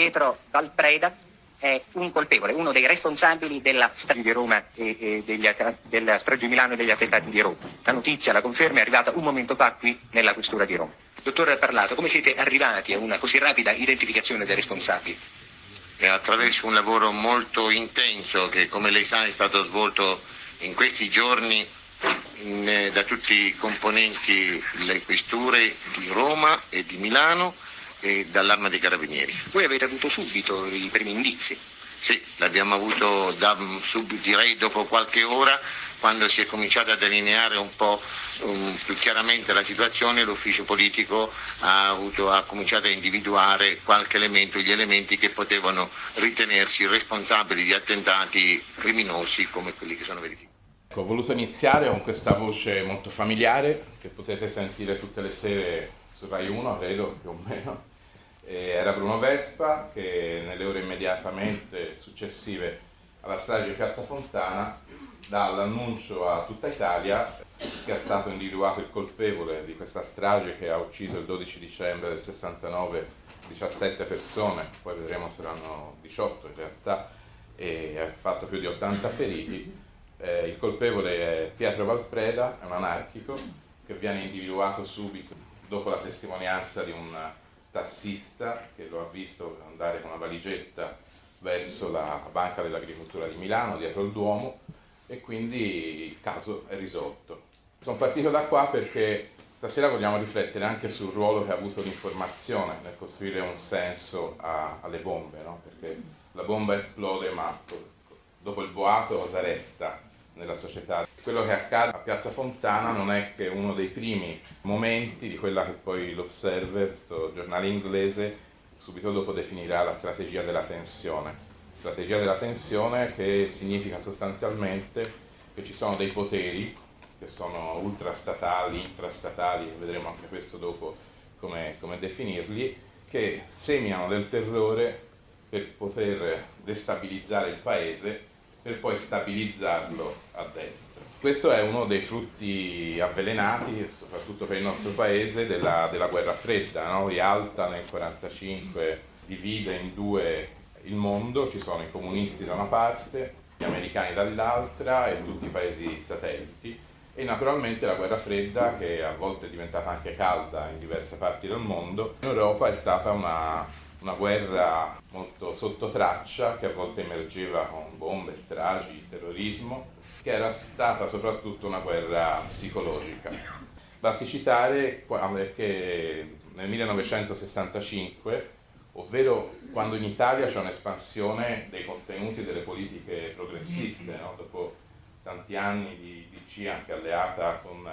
Pietro Valpreda è un colpevole, uno dei responsabili della strage di Roma e, e degli, della strage di Milano e degli attentati di Roma. La notizia, la conferma, è arrivata un momento fa qui nella questura di Roma. Dottor Parlato, come siete arrivati a una così rapida identificazione dei responsabili? E attraverso un lavoro molto intenso che, come lei sa, è stato svolto in questi giorni in, eh, da tutti i componenti delle questure di Roma e di Milano e dall'arma dei carabinieri. Voi avete avuto subito i primi indizi? Sì, l'abbiamo avuto da, subito, direi dopo qualche ora, quando si è cominciata a delineare un po' um, più chiaramente la situazione, l'ufficio politico ha, avuto, ha, cominciato a individuare qualche elemento, gli elementi che potevano ritenersi responsabili di attentati criminosi come quelli che sono verificati. Ho voluto iniziare con questa voce molto familiare che potete sentire tutte le sere su Rai 1, credo più o meno era Bruno Vespa che nelle ore immediatamente successive alla strage di Piazza Fontana dà l'annuncio a tutta Italia che è stato individuato il colpevole di questa strage che ha ucciso il 12 dicembre del 69 17 persone, poi vedremo se saranno 18 in realtà, e ha fatto più di 80 feriti. Eh, il colpevole è Pietro Valpreda, è un anarchico che viene individuato subito dopo la testimonianza di un tassista che lo ha visto andare con una valigetta verso la Banca dell'Agricoltura di Milano, dietro il Duomo, e quindi il caso è risolto. Sono partito da qua perché stasera vogliamo riflettere anche sul ruolo che ha avuto l'informazione nel costruire un senso a, alle bombe, no? perché la bomba esplode ma dopo il boato cosa resta? Nella società. Quello che accade a Piazza Fontana non è che uno dei primi momenti di quella che poi l'Observer, questo giornale inglese, subito dopo definirà la strategia della tensione. Strategia della tensione che significa sostanzialmente che ci sono dei poteri che sono ultrastatali, intrastatali, vedremo anche questo dopo come, come definirli, che seminano del terrore per poter destabilizzare il paese per poi stabilizzarlo a destra. Questo è uno dei frutti avvelenati, soprattutto per il nostro paese, della, della guerra fredda. No? Rialta nel 1945 divide in due il mondo, ci sono i comunisti da una parte, gli americani dall'altra e tutti i paesi satelliti e naturalmente la guerra fredda che a volte è diventata anche calda in diverse parti del mondo, in Europa è stata una una guerra molto sotto traccia che a volte emergeva con bombe, stragi, terrorismo, che era stata soprattutto una guerra psicologica. Basti citare che nel 1965, ovvero quando in Italia c'è un'espansione dei contenuti delle politiche progressiste, no? dopo tanti anni di DC anche alleata con,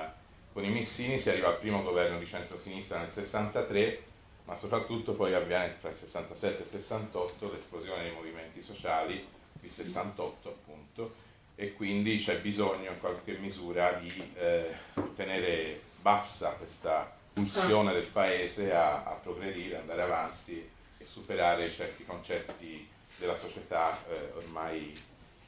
con i Missini, si arriva al primo governo di centrosinistra nel 63 ma soprattutto poi avviene tra il 67 e il 68 l'esplosione dei movimenti sociali, il 68 appunto, e quindi c'è bisogno in qualche misura di eh, tenere bassa questa pulsione del paese a, a, progredire, andare avanti e superare certi concetti della società eh, ormai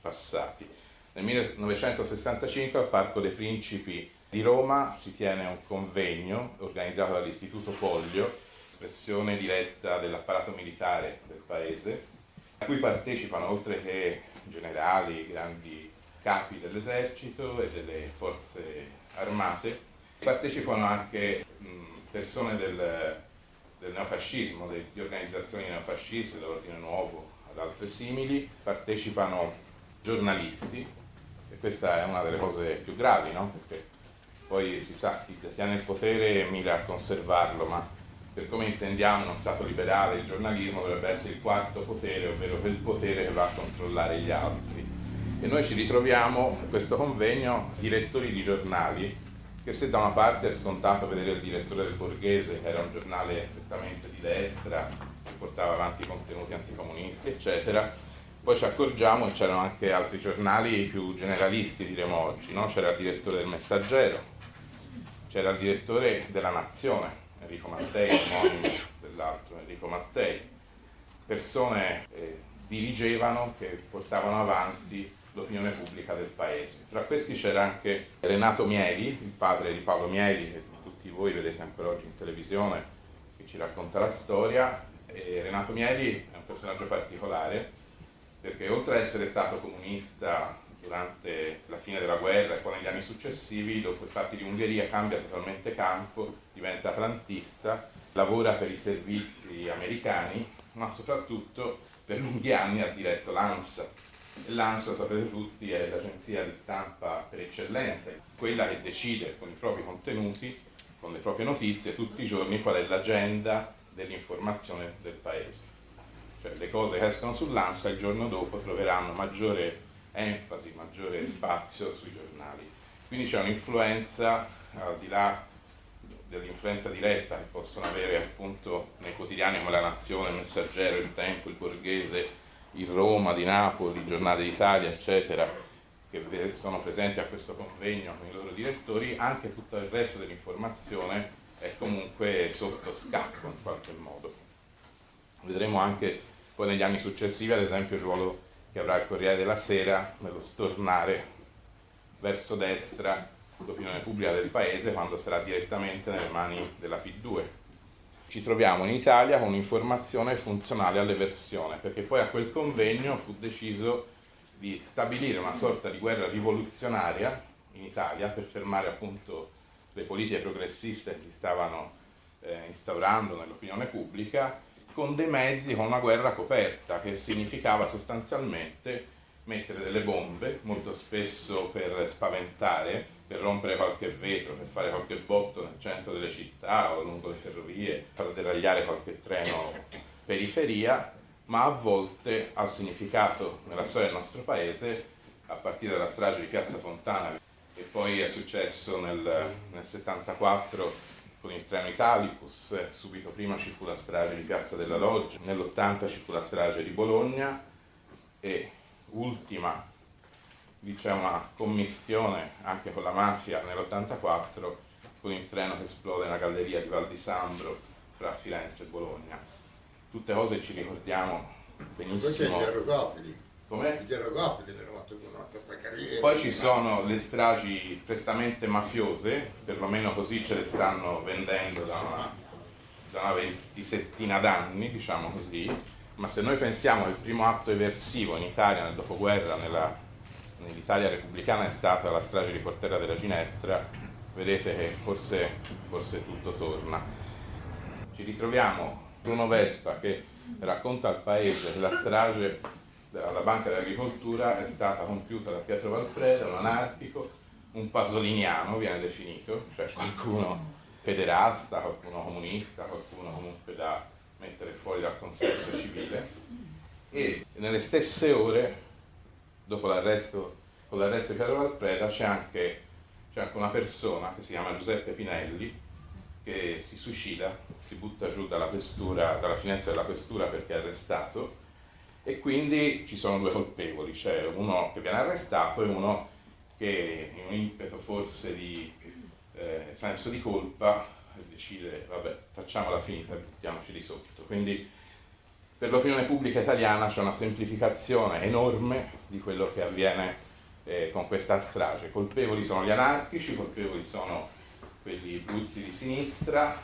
passati. Nel 1965 al Parco dei Principi di Roma si tiene un convegno organizzato dall'Istituto Pollio espressione diretta dell'apparato militare del paese, a cui partecipano oltre che generali, grandi capi dell'esercito e delle forze armate, partecipano anche persone del, del neofascismo, di organizzazioni neofasciste, dell'Ordine Nuovo, ad altre simili, partecipano giornalisti, e questa è una delle cose più gravi, no? perché poi si sa chi detiene il potere mira a conservarlo, ma per come intendiamo uno Stato liberale, il giornalismo dovrebbe essere il quarto potere, ovvero quel potere che va a controllare gli altri. E noi ci ritroviamo a questo convegno direttori di giornali, che se da una parte è scontato vedere il direttore del Borghese, che era un giornale prettamente di destra, che portava avanti contenuti anticomunisti, eccetera, poi ci accorgiamo che c'erano anche altri giornali più generalisti, diremo oggi, no? c'era il direttore del Messaggero, c'era il direttore della Nazione, Enrico Mattei, omonimo dell'altro Enrico Mattei, persone eh, dirigevano che portavano avanti l'opinione pubblica del paese. Tra questi c'era anche Renato Mieli, il padre di Paolo Mieli, che tutti voi vedete ancora oggi in televisione, che ci racconta la storia. E Renato Mieli è un personaggio particolare, perché oltre ad essere stato comunista durante la fine della guerra e poi negli anni successivi, dopo i fatti di Ungheria cambia totalmente campo, diventa atlantista, lavora per i servizi americani, ma soprattutto per lunghi anni ha diretto l'ANSA. L'ANSA, sapete tutti, è l'agenzia di stampa per eccellenza, quella che decide con i propri contenuti, con le proprie notizie, tutti i giorni qual è l'agenda dell'informazione del paese. Cioè le cose che escono sull'ANSA il giorno dopo troveranno maggiore enfasi, maggiore spazio sui giornali. Quindi c'è un'influenza, al di là dell'influenza diretta che possono avere appunto nei quotidiani come La Nazione, il Messaggero, il Tempo, il Borghese, il Roma, di Napoli, il Giornale d'Italia, eccetera, che sono presenti a questo convegno con i loro direttori, anche tutto il resto dell'informazione è comunque sotto scacco in qualche modo. Vedremo anche poi negli anni successivi, ad esempio, il ruolo che avrà il Corriere della Sera nello stornare verso destra l'opinione pubblica del paese quando sarà direttamente nelle mani della P2. Ci troviamo in Italia con un'informazione funzionale all'eversione, perché poi a quel convegno fu deciso di stabilire una sorta di guerra rivoluzionaria in Italia per fermare appunto le politiche progressiste che si stavano eh, instaurando nell'opinione pubblica con dei mezzi, con una guerra coperta, che significava sostanzialmente mettere delle bombe, molto spesso per spaventare, per rompere qualche vetro, per fare qualche botto nel centro delle città o lungo le ferrovie, far deragliare qualche treno periferia, ma a volte ha significato nella storia del nostro paese, a partire dalla strage di Piazza Fontana, che poi è successo nel, nel 74 con il treno Italicus, subito prima ci fu la strage di Piazza della Loggia, nell'80 ci fu la strage di Bologna e ultima lì c'è una commistione anche con la mafia nell'84 con il treno che esplode nella galleria di Val di Sambro fra Firenze e Bologna. Tutte cose ci ricordiamo benissimo. Poi c'è gli aerocopteri. Come? Fatto una carriera. Poi ci sono le stragi prettamente mafiose, perlomeno così ce le stanno vendendo da una, da una ventisettina d'anni, diciamo così, ma se noi pensiamo che il primo atto eversivo in Italia nel dopoguerra, nell'Italia repubblicana, è stata la strage di Portella della Ginestra, vedete che forse, forse tutto torna. Ci ritroviamo Bruno Vespa che racconta al paese che la strage alla Banca dell'Agricoltura è stata compiuta da Pietro Valfreda, un anarchico, un pasoliniano viene definito, cioè qualcuno pederasta, qualcuno comunista, qualcuno comunque da mettere fuori dal consesso civile. E nelle stesse ore, dopo l'arresto, con l'arresto di Pietro Valfreda, c'è anche, anche una persona che si chiama Giuseppe Pinelli che si suicida, si butta giù dalla, questura, dalla finestra della questura perché è arrestato e quindi ci sono due colpevoli, c'è uno che viene arrestato e uno che in un impeto forse di eh, senso di colpa decide vabbè facciamola finita, buttiamoci di sotto. Quindi per l'opinione pubblica italiana c'è una semplificazione enorme di quello che avviene eh, con questa strage. Colpevoli sono gli anarchici, colpevoli sono quelli brutti di sinistra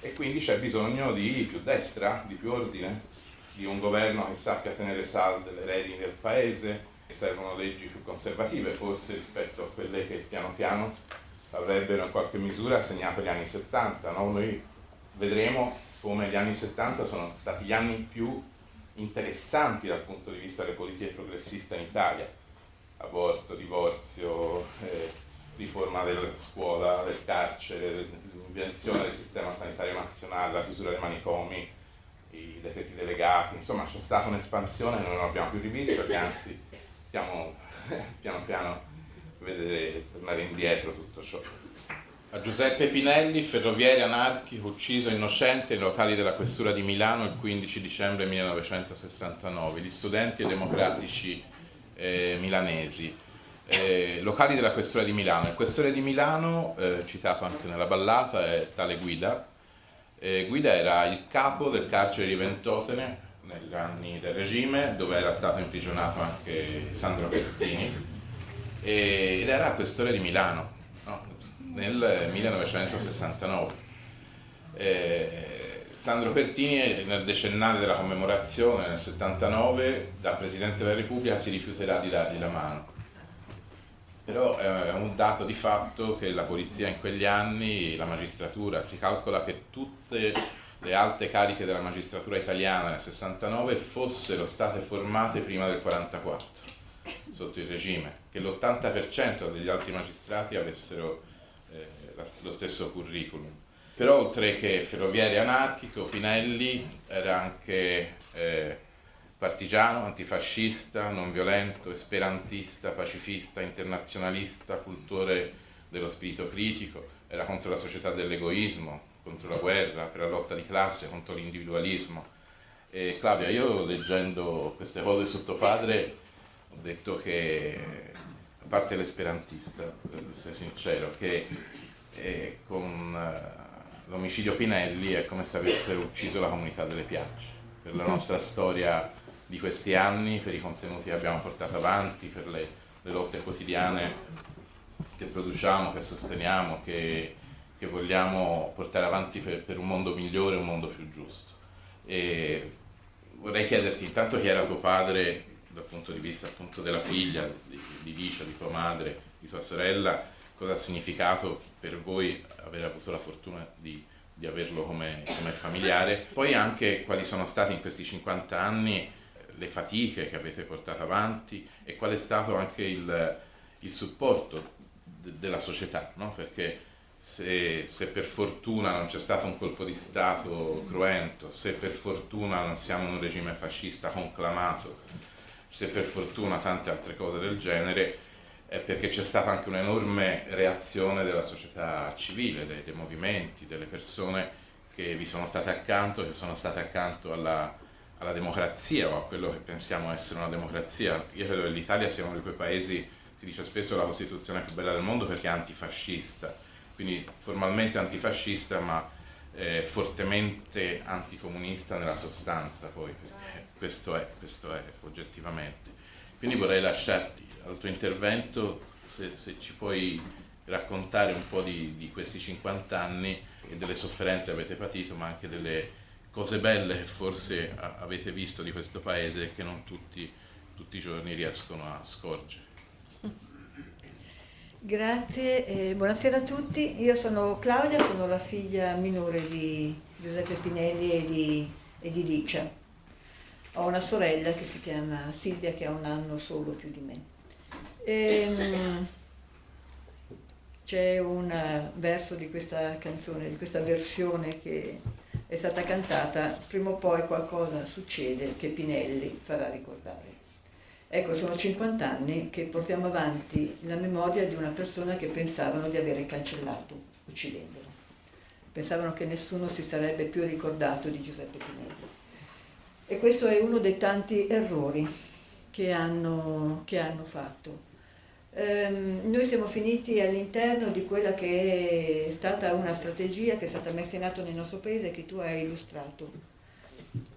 e quindi c'è bisogno di più destra, di più ordine, di un governo che sappia tenere salde le redini del paese, servono leggi più conservative forse rispetto a quelle che piano piano avrebbero in qualche misura segnato gli anni 70. No? Noi vedremo come gli anni 70 sono stati gli anni più interessanti dal punto di vista delle politiche progressiste in Italia. Aborto, divorzio, eh, riforma della scuola, del carcere, l'invenzione del sistema sanitario nazionale, la chiusura dei manicomi, i decreti delegati, insomma c'è stata un'espansione che non abbiamo più rivisto e anzi stiamo piano piano a vedere tornare indietro tutto ciò. A Giuseppe Pinelli, ferroviere anarchico, ucciso innocente nei locali della questura di Milano il 15 dicembre 1969, gli studenti democratici eh, milanesi. Eh, locali della questura di Milano. Il questore di Milano, eh, citato anche nella ballata, è tale Guida, eh, Guida era il capo del carcere di Ventotene negli anni del regime, dove era stato imprigionato anche Sandro Pertini, ed era questore di Milano no? Nel 1969. Eh, Sandro Pertini nel decennale della commemorazione nel 79 da Presidente della Repubblica si rifiuterà di dargli la mano. Però è un dato di fatto che la polizia in quegli anni, la magistratura, si calcola che tutte le alte cariche della magistratura italiana nel 69 fossero state formate prima del 44 sotto il regime, che l'80% degli altri magistrati avessero eh, lo stesso curriculum. Però oltre che ferroviere anarchico, Pinelli era anche eh, partigiano, antifascista, non violento, esperantista, pacifista, internazionalista, cultore dello spirito critico, era contro la società dell'egoismo, contro la guerra, per la lotta di classe, contro l'individualismo. E Claudia, io leggendo queste cose sotto padre ho detto che, a parte l'esperantista, per essere sincero, che eh, con eh, l'omicidio Pinelli è come se avessero ucciso la comunità delle piagge, per la nostra storia di questi anni, per i contenuti che abbiamo portato avanti, per le, le lotte quotidiane che produciamo, che sosteniamo, che, che vogliamo portare avanti per, per, un mondo migliore, un mondo più giusto. E vorrei chiederti intanto chi era tuo padre dal punto di vista appunto della figlia, di, di Licia, di tua madre, di tua sorella, cosa ha significato per voi aver avuto la fortuna di, di averlo come, come, familiare, poi anche quali sono state in questi 50 anni eh, le fatiche che avete portato avanti e qual è stato anche il, il supporto de, della società, no? perché se, se, per fortuna non c'è stato un colpo di Stato cruento, se per fortuna non siamo in un regime fascista conclamato, se per fortuna tante altre cose del genere, perché c'è stata anche un'enorme reazione della società civile, dei, dei, movimenti, delle persone che vi sono state accanto, che sono state accanto alla, alla democrazia o a quello che pensiamo essere una democrazia. Io credo che l'Italia sia uno di quei paesi, si dice spesso la Costituzione più bella del mondo perché è antifascista, quindi formalmente antifascista ma eh, fortemente anticomunista nella sostanza poi, questo è, questo è oggettivamente. Quindi vorrei lasciarti al tuo intervento se, se ci puoi raccontare un po' di, di, questi 50 anni e delle sofferenze che avete patito, ma anche delle cose belle che forse avete visto di questo paese e che non tutti, tutti i giorni riescono a scorgere. Grazie, eh, buonasera a tutti. Io sono Claudia, sono la figlia minore di Giuseppe Pinelli e di, e di Licia. Ho una sorella che si chiama Silvia che ha un anno solo più di me. Ehm, c'è un verso di questa canzone, di questa versione che è stata cantata, prima o poi qualcosa succede che Pinelli farà ricordare. Ecco, sono 50 anni che portiamo avanti la memoria di una persona che pensavano di avere cancellato, uccidendolo. Pensavano che nessuno si sarebbe più ricordato di Giuseppe Pinelli. E questo è uno dei tanti errori che hanno, che hanno fatto. Um, noi siamo finiti all'interno di quella che è stata una strategia che è stata messa in atto nel nostro paese e che tu hai illustrato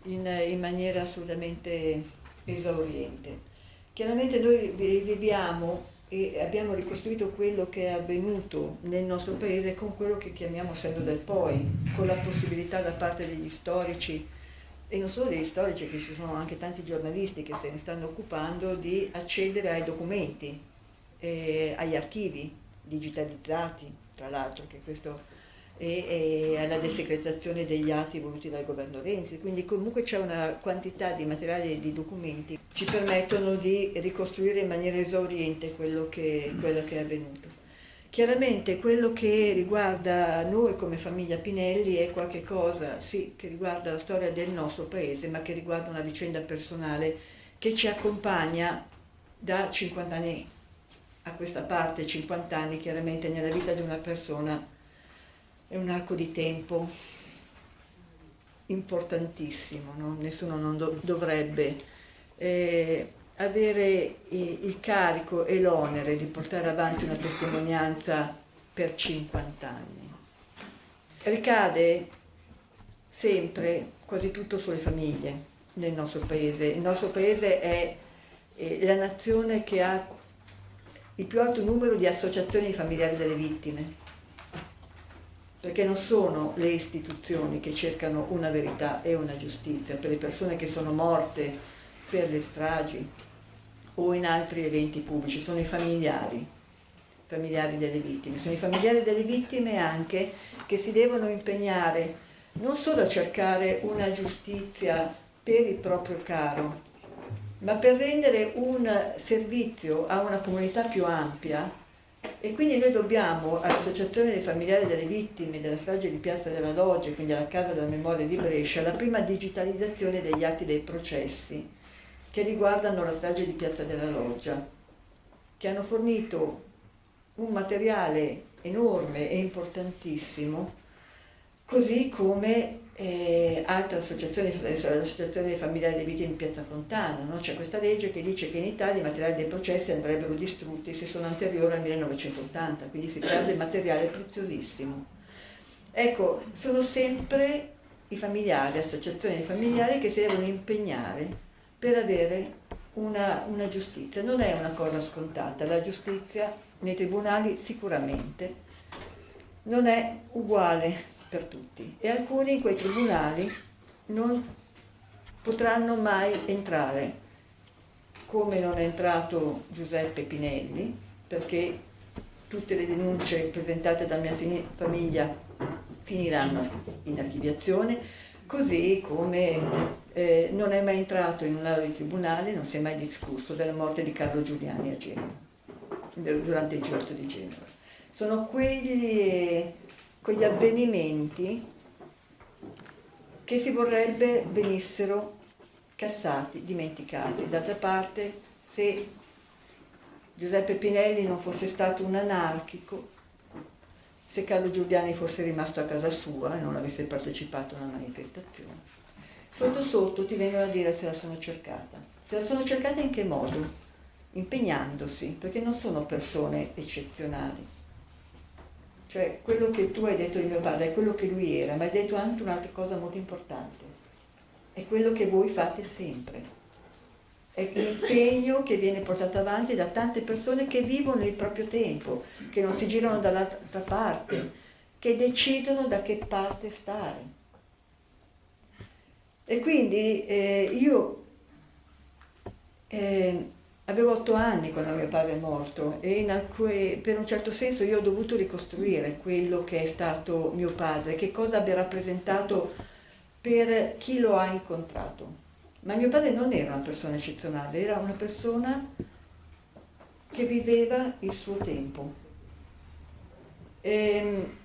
in, in maniera assolutamente esauriente. Chiaramente noi viviamo e abbiamo ricostruito quello che è avvenuto nel nostro paese con quello che chiamiamo senno del poi, con la possibilità da parte degli storici e non solo degli storici, che ci sono anche tanti giornalisti che se ne stanno occupando, di accedere ai documenti, eh, agli archivi digitalizzati, tra l'altro, che questo e, alla desecretazione degli atti voluti dal governo Renzi, quindi comunque c'è una quantità di materiali e di documenti che ci permettono di ricostruire in maniera esauriente quello che, quello che è avvenuto. Chiaramente quello che riguarda noi come famiglia Pinelli è qualcosa, sì, che riguarda la storia del nostro paese, ma che riguarda una vicenda personale che ci accompagna da 50 anni a questa parte, 50 anni chiaramente nella vita di una persona è un arco di tempo importantissimo, no? nessuno non do dovrebbe eh, avere il carico e l'onere di portare avanti una testimonianza per 50 anni. Ricade sempre quasi tutto sulle famiglie nel nostro paese. Il nostro paese è la nazione che ha il più alto numero di associazioni familiari delle vittime. perché non sono le istituzioni che cercano una verità e una giustizia per le persone che sono morte per le stragi o in altri eventi pubblici, sono i familiari, familiari delle vittime, sono i familiari delle vittime anche che si devono impegnare non solo a cercare una giustizia per il proprio caro, ma per rendere un servizio a una comunità più ampia e quindi noi dobbiamo all'Associazione dei familiari delle vittime della strage di Piazza della Loggia, quindi alla Casa della Memoria di Brescia, la prima digitalizzazione degli atti dei processi che riguardano la strage di Piazza della Loggia, che hanno fornito un materiale enorme e importantissimo, così come eh, altre associazioni, l'associazione dei familiari dei vittime in Piazza Fontana, no? c'è questa legge che dice che in Italia i materiali dei processi andrebbero distrutti se sono anteriori al 1980, quindi si perde materiale preziosissimo. Ecco, sono sempre i familiari, associazioni di familiari che si devono impegnare per avere una, una giustizia. Non è una cosa scontata, la giustizia nei tribunali sicuramente non è uguale per tutti e alcuni in quei tribunali non potranno mai entrare, come non è entrato Giuseppe Pinelli, perché tutte le denunce presentate dalla mia famiglia finiranno in archiviazione, così come eh, non è mai entrato in un'aula di tribunale, non si è mai discusso della morte di Carlo Giuliani a Genova, durante il G8 di Genova. Sono quegli quegli avvenimenti che si vorrebbe venissero cassati, dimenticati. D'altra parte, se Giuseppe Pinelli non fosse stato un anarchico, se Carlo Giuliani fosse rimasto a casa sua e non avesse partecipato a una manifestazione, sotto sotto ti vengono a dire se la sono cercata. Se la sono cercata in che modo? Impegnandosi, perché non sono persone eccezionali cioè quello che tu hai detto di mio padre è quello che lui era, ma hai detto anche un'altra cosa molto importante. È quello che voi fate sempre. È l'impegno che viene portato avanti da tante persone che vivono il proprio tempo, che non si girano dall'altra parte, che decidono da che parte stare. E quindi eh, io eh, Avevo otto anni quando mio padre è morto e alcune, per un certo senso io ho dovuto ricostruire quello che è stato mio padre, che cosa abbia rappresentato per chi lo ha incontrato. Ma mio padre non era una persona eccezionale, era una persona che viveva il suo tempo. E, ehm,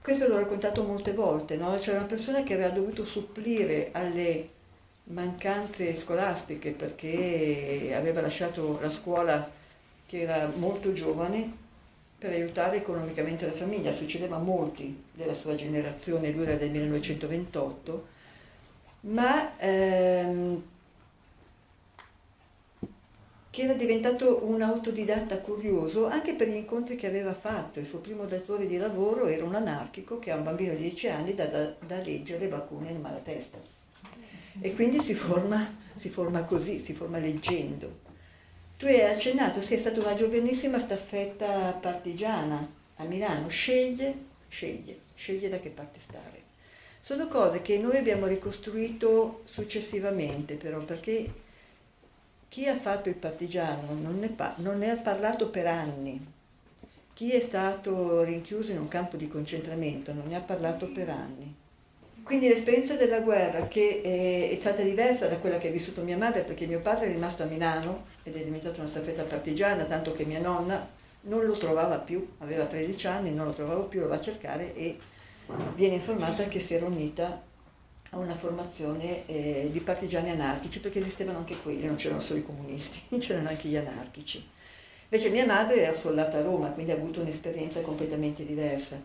questo l'ho raccontato molte volte, no? c'era una persona che aveva dovuto supplire alle mancanze scolastiche perché aveva lasciato la scuola che era molto giovane per aiutare economicamente la famiglia, succedeva a molti della sua generazione, lui era del 1928, ma ehm, che era diventato un autodidatta curioso anche per gli incontri che aveva fatto. Il suo primo datore di lavoro era un anarchico che ha un bambino di 10 anni da, da, da leggere Bakunin in malatesta e quindi si forma, si forma così, si forma leggendo. Tu hai accennato, sei stata una giovanissima staffetta partigiana a Milano, sceglie, sceglie, sceglie da che parte stare. Sono cose che noi abbiamo ricostruito successivamente però, perché chi ha fatto il partigiano non ne, non ne ha parlato per anni, chi è stato rinchiuso in un campo di concentramento non ne ha parlato per anni. Quindi l'esperienza della guerra, che è, stata diversa da quella che ha vissuto mia madre, perché mio padre è rimasto a Milano ed è diventato una staffetta partigiana, tanto che mia nonna non lo trovava più, aveva 13 anni, non lo trovava più, lo va a cercare e viene informata che si era unita a una formazione eh, di partigiani anarchici, perché esistevano anche quelli, non c'erano solo i comunisti, c'erano anche gli anarchici. Invece mia madre era soldata a Roma, quindi ha avuto un'esperienza completamente diversa.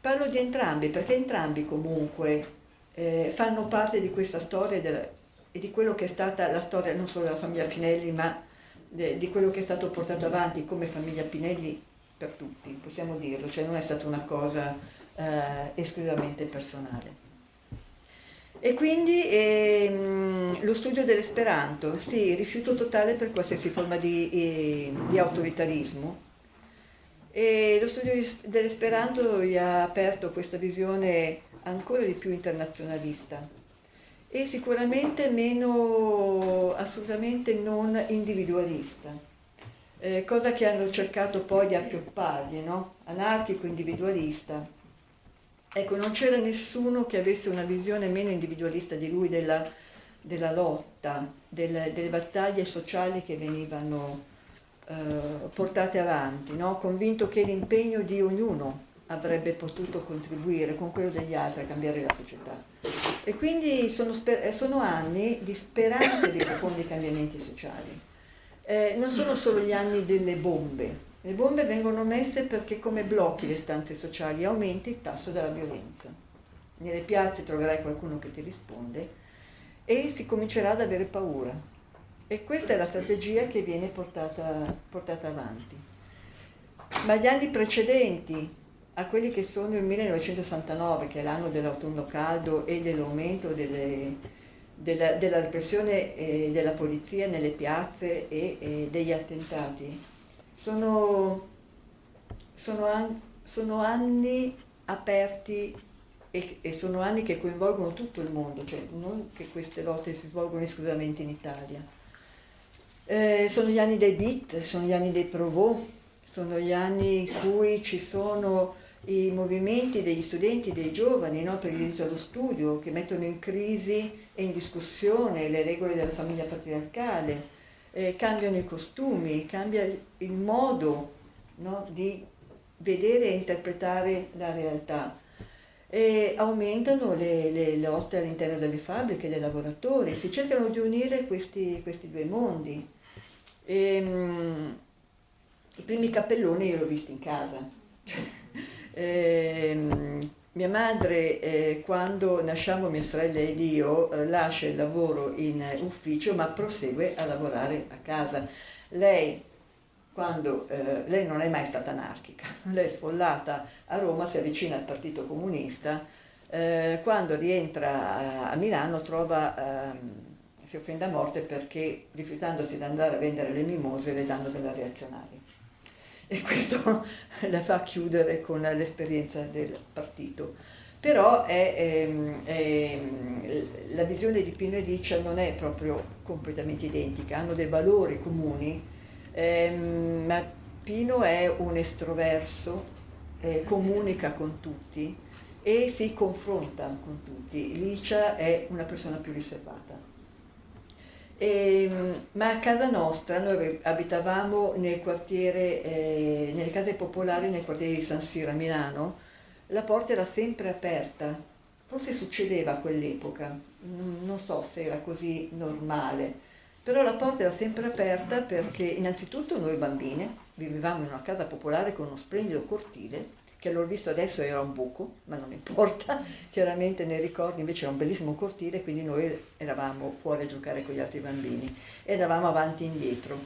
Parlo di entrambi, perché entrambi comunque eh, fanno parte di questa storia della, e di quello che è stata la storia non solo della famiglia Pinelli, ma de, di quello che è stato portato avanti come famiglia Pinelli per tutti, possiamo dirlo, cioè non è stata una cosa eh, esclusivamente personale. E quindi ehm, lo studio dell'esperanto, sì, rifiuto totale per qualsiasi forma di, eh, di autoritarismo, E lo studio dell'Esperanto gli ha aperto questa visione ancora di più internazionalista e sicuramente meno assolutamente non individualista, eh, cosa che hanno cercato poi di appioppargli, no? anarchico-individualista. Ecco, non c'era nessuno che avesse una visione meno individualista di lui della, della lotta, del, delle battaglie sociali che venivano eh, portate avanti, no? convinto che l'impegno di ognuno avrebbe potuto contribuire con quello degli altri a cambiare la società. E quindi sono, sono anni di speranza di profondi cambiamenti sociali. Eh, non sono solo gli anni delle bombe, le bombe vengono messe perché come blocchi le stanze sociali aumenti il tasso della violenza. Nelle piazze troverai qualcuno che ti risponde e si comincerà ad avere paura. E questa è la strategia che viene portata, portata avanti. Ma gli anni precedenti a quelli che sono il 1969, che è l'anno dell'autunno caldo e dell'aumento delle, della, della, repressione eh, della polizia nelle piazze e, e degli attentati, sono, sono, an, sono anni aperti e, e, sono anni che coinvolgono tutto il mondo, cioè non che queste lotte si svolgono esclusivamente in Italia. Eh, sono gli anni dei beat, sono gli anni dei provò, sono gli anni in cui ci sono i movimenti degli studenti, dei giovani no, per l'inizio allo studio, che mettono in crisi e in discussione le regole della famiglia patriarcale, eh, cambiano i costumi, cambia il modo no, di vedere e interpretare la realtà. E aumentano le, le lotte all'interno delle fabbriche, dei lavoratori, si cercano di unire questi, questi due mondi. E, um, I primi cappelloni io li ho visti in casa. Eh, mia madre, eh, quando nasciamo mia sorella ed io, eh, lascia il lavoro in ufficio ma prosegue a lavorare a casa. Lei, quando, eh, lei non è mai stata anarchica, lei è sfollata a Roma, si avvicina al Partito Comunista, eh, quando rientra a, a Milano trova, ehm, si offende a morte perché rifiutandosi di andare a vendere le mimose le danno della reazionaria e questo la fa chiudere con l'esperienza del partito. Però è, è, ehm, è, ehm, la visione di Pino e Riccia non è proprio completamente identica, hanno dei valori comuni, ehm, ma Pino è un estroverso, eh, comunica con tutti e si confronta con tutti. Licia è una persona più riservata. E, ehm, ma a casa nostra, noi abitavamo nel quartiere, eh, nelle case popolari nel quartiere di San Siro a Milano, la porta era sempre aperta, forse succedeva a quell'epoca, non so se era così normale, però la porta era sempre aperta perché innanzitutto noi bambine vivevamo in una casa popolare con uno splendido cortile che l'ho visto adesso era un buco, ma non importa, chiaramente nei ricordi invece era un bellissimo cortile, quindi noi eravamo fuori a giocare con gli altri bambini e eravamo avanti e indietro.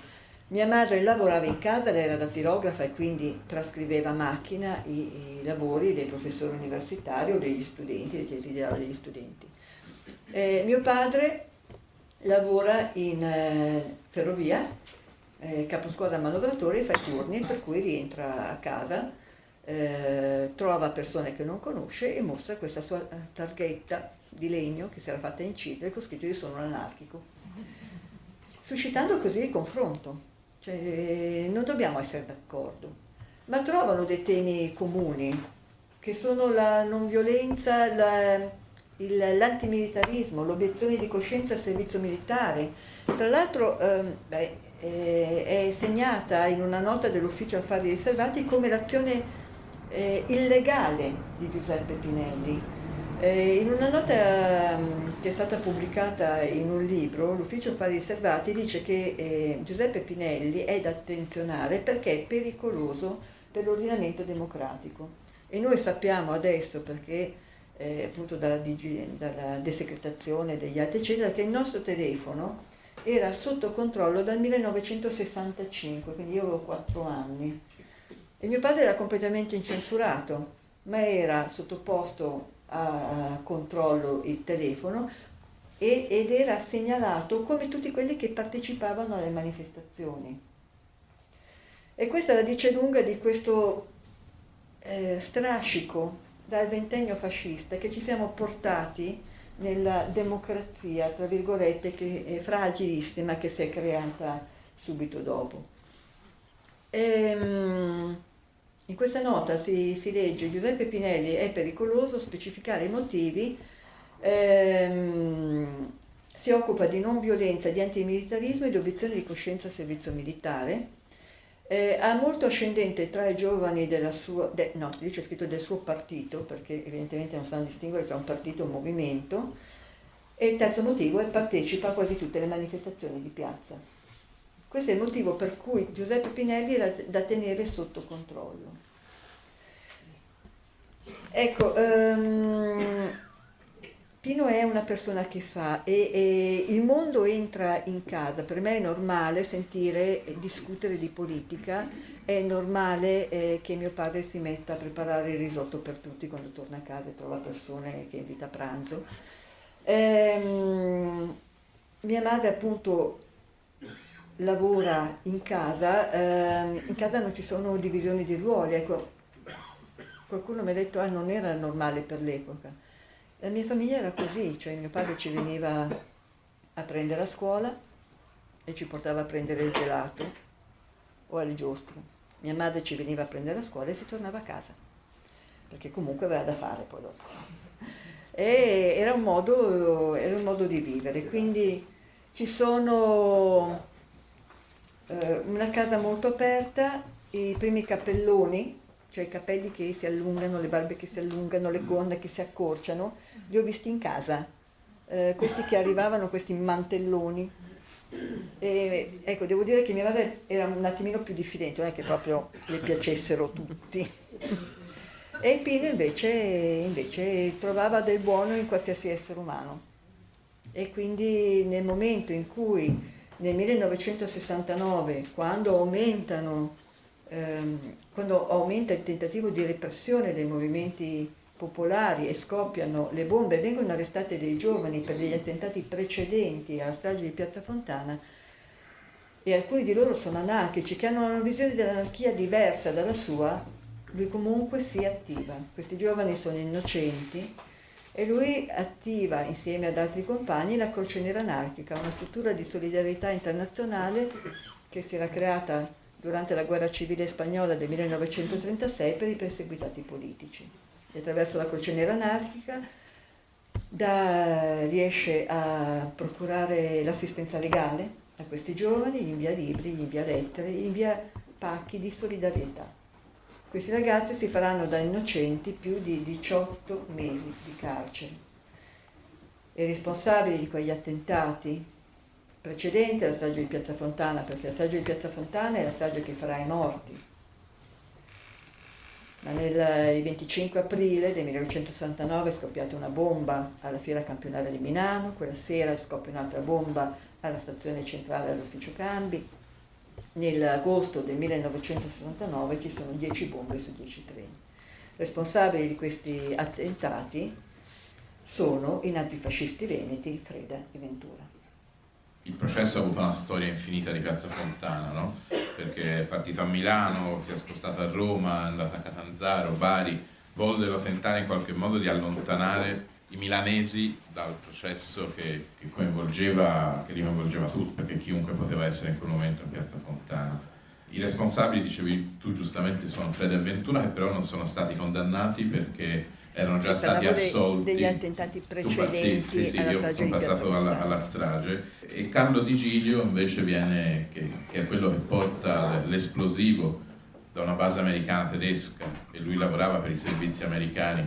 Mia madre lavorava in casa, lei era dattilografa e quindi trascriveva a macchina i, i lavori dei professori universitari o degli studenti, dei tesi di degli studenti. Eh, mio padre lavora in eh, ferrovia, eh, caposquadra manovratore, fa i turni per cui rientra a casa eh, trova persone che non conosce e mostra questa sua eh, targhetta di legno che si era fatta incidere con scritto io sono un anarchico, suscitando così il confronto. Cioè, non dobbiamo essere d'accordo, ma trovano dei temi comuni, che sono la non violenza, l'antimilitarismo, l'obiezione di coscienza al servizio militare. Tra l'altro ehm, eh, è segnata in una nota dell'ufficio affari riservati come l'azione eh, illegale di Giuseppe Pinelli. Eh, in una nota um, che è stata pubblicata in un libro, l'Ufficio Affari Riservati dice che eh, Giuseppe Pinelli è da attenzionare perché è pericoloso per l'ordinamento democratico. E noi sappiamo adesso, perché eh, appunto dalla, dalla desecretazione degli atti eccetera, che il nostro telefono era sotto controllo dal 1965, quindi io avevo 4 anni. E mio padre era completamente incensurato, ma era sottoposto a controllo il telefono ed era segnalato come tutti quelli che partecipavano alle manifestazioni. E questa la dice lunga di questo eh, strascico dal ventennio fascista che ci siamo portati nella democrazia, tra virgolette, che è fragilissima, che si è creata subito dopo. Ehm, in questa nota si, si, legge Giuseppe Pinelli è pericoloso specificare i motivi, ehm, si occupa di non violenza, di antimilitarismo e di obiezione di coscienza al servizio militare, eh, ha molto ascendente tra i giovani della sua, de, no, lì c'è scritto del suo partito, perché evidentemente non sanno distinguere tra un partito e un movimento, e il terzo motivo è partecipa a quasi tutte le manifestazioni di piazza. Questo è il motivo per cui Giuseppe Pinelli era da tenere sotto controllo. Ecco, um, Pino è una persona che fa e, e, il mondo entra in casa, per me è normale sentire e discutere di politica, è normale eh, che mio padre si metta a preparare il risotto per tutti quando torna a casa e trova persone che invita a pranzo. Ehm, mia madre appunto lavora in casa, ehm, in casa non ci sono divisioni di ruoli, ecco, qualcuno mi ha detto ah non era normale per l'epoca la mia famiglia era così, cioè mio padre ci veniva a prendere a scuola e ci portava a prendere il gelato o alle giostre. Mia madre ci veniva a prendere a scuola e si tornava a casa, perché comunque aveva da fare poi dopo. Era un modo, era un modo di vivere, quindi ci sono eh, una casa molto aperta, i primi cappelloni, cioè i capelli che si allungano, le barbe che si allungano, le gonne che si accorciano, li ho visti in casa, eh, questi che arrivavano, questi mantelloni. E, ecco, devo dire che mia madre era un attimino più diffidente, non è che proprio le piacessero tutti. E Pino invece, invece trovava del buono in qualsiasi essere umano. E quindi nel momento in cui nel 1969, quando ehm, quando aumenta il tentativo di repressione dei movimenti popolari e scoppiano le bombe, vengono arrestati dei giovani per degli attentati precedenti alla strage di Piazza Fontana e alcuni di loro sono anarchici, che hanno una visione dell'anarchia diversa dalla sua, lui comunque si attiva. Questi giovani sono innocenti e lui attiva insieme ad altri compagni la Croce Nera Anarchica, una struttura di solidarietà internazionale che si era creata durante la guerra civile spagnola del 1936 per i perseguitati politici attraverso la Croce Nera Anarchica da, riesce a procurare l'assistenza legale a questi giovani, gli invia libri, gli invia lettere, gli invia pacchi di solidarietà. Questi ragazzi si faranno da innocenti più di 18 mesi di carcere. I responsabili di quegli attentati precedenti alla strage di Piazza Fontana, perché la strage di Piazza Fontana è la strage che farà i morti, ma nel 25 aprile del 1969 è scoppiata una bomba alla fiera campionale di Milano, quella sera scoppia un'altra bomba alla stazione centrale all'ufficio cambi, nell'agosto del 1969 ci sono 10 bombe su 10 treni. Responsabili di questi attentati sono i nazifascisti veneti Freda e Ventura il processo ha avuto una storia infinita di Piazza Fontana, no? perché è partito a Milano, si è spostato a Roma, è andato a Catanzaro, Bari, vollero tentare in qualche modo di allontanare i milanesi dal processo che, che, coinvolgeva, che li coinvolgeva tutti, perché chiunque poteva essere in quel momento a Piazza Fontana. I responsabili, dicevi tu giustamente, sono Fred e Ventura, che però non sono stati condannati perché erano già stati assolti. degli attentati precedenti sì, sì, sì, io sono passato alla, alla, strage. E Carlo Di Giglio invece viene, che, che è quello che porta l'esplosivo da una base americana tedesca e lui lavorava per i servizi americani,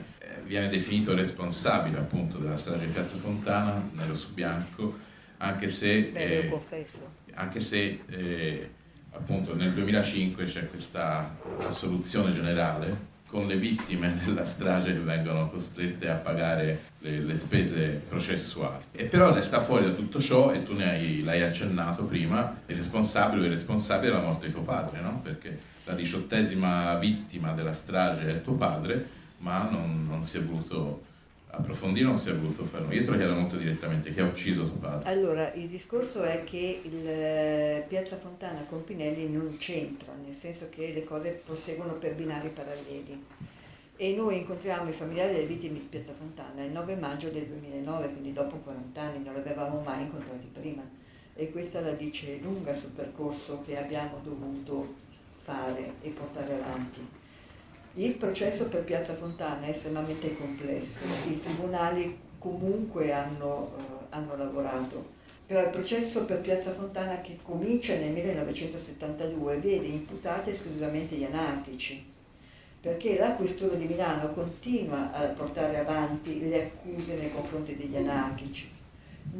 viene definito responsabile appunto della strage di Piazza Fontana, nero su bianco, anche se, eh, anche se eh, appunto nel 2005 c'è questa assoluzione generale con le vittime della strage che vengono costrette a pagare le, le spese processuali. E però resta fuori da tutto ciò, e tu ne hai, l'hai accennato prima, il responsabile o il responsabile della morte di tuo padre, no? Perché la diciottesima vittima della strage è tuo padre, ma non, non si è voluto approfondire non si è voluto fare te lo chiedo molto direttamente, chi ha ucciso suo padre? Allora, il discorso è che il eh, Piazza Fontana con Pinelli non c'entra, nel senso che le cose proseguono per binari paralleli. E noi incontriamo i familiari delle vittime di Piazza Fontana il 9 maggio del 2009, quindi dopo 40 anni, non l'avevamo mai incontrati prima. E questa la dice lunga sul percorso che abbiamo dovuto fare e portare avanti. Il processo per Piazza Fontana è estremamente complesso, i tribunali comunque hanno, eh, hanno lavorato, però il processo per Piazza Fontana che comincia nel 1972 vede imputati esclusivamente gli anarchici, perché la Questura di Milano continua a portare avanti le accuse nei confronti degli anarchici,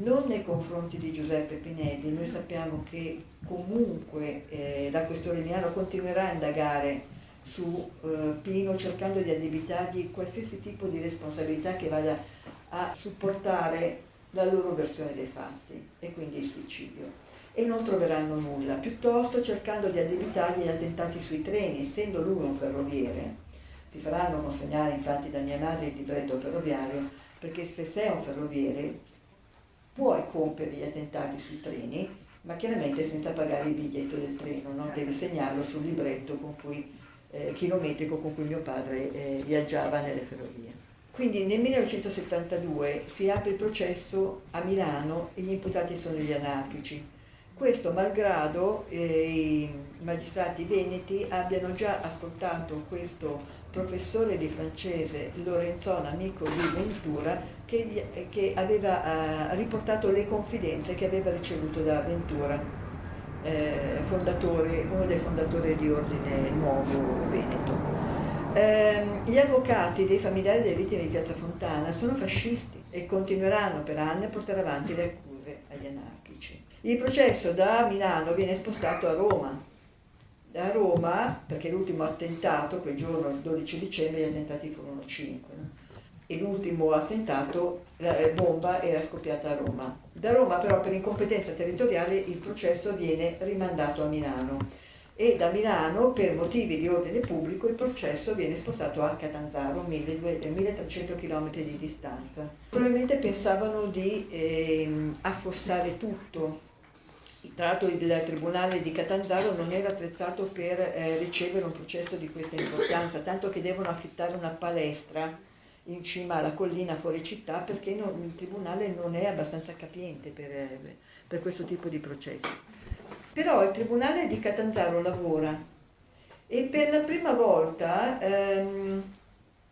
non nei confronti di Giuseppe Pinelli, noi sappiamo che comunque eh, la Questura di Milano continuerà a indagare su eh, Pino cercando di addebitargli qualsiasi tipo di responsabilità che vada a supportare la loro versione dei fatti e quindi il suicidio e non troveranno nulla, piuttosto cercando di addebitargli gli attentati sui treni, essendo lui un ferroviere, si faranno consegnare infatti da mia madre il libretto ferroviario, perché se sei un ferroviere puoi compiere gli attentati sui treni, ma chiaramente senza pagare il biglietto del treno, no? devi segnarlo sul libretto con cui eh, chilometrico con cui mio padre eh, viaggiava nelle ferrovie. Quindi nel 1972 si apre il processo a Milano e gli imputati sono gli anarchici. Questo malgrado eh, i magistrati veneti abbiano già ascoltato questo professore di francese Lorenzon, amico di Ventura, che, che aveva eh, riportato le confidenze che aveva ricevuto da Ventura eh, uno dei fondatori di Ordine Nuovo Veneto. Eh, gli avvocati dei familiari delle vittime di Piazza Fontana sono fascisti e continueranno per anni a portare avanti le accuse agli anarchici. Il processo da Milano viene spostato a Roma. Da Roma, perché l'ultimo attentato, quel giorno, il 12 dicembre, gli attentati furono 5. No? E l'ultimo attentato, la bomba era scoppiata a Roma. Da Roma però per incompetenza territoriale il processo viene rimandato a Milano e da Milano per motivi di ordine pubblico il processo viene spostato a Catanzaro, 1300 km di distanza. Probabilmente pensavano di eh, affossare tutto. Tra l'altro il Tribunale di Catanzaro non era attrezzato per eh, ricevere un processo di questa importanza, tanto che devono affittare una palestra in cima alla collina fuori città perché non, il tribunale non è abbastanza capiente per, per, questo tipo di processi. Però il tribunale di Catanzaro lavora e per la prima volta ehm,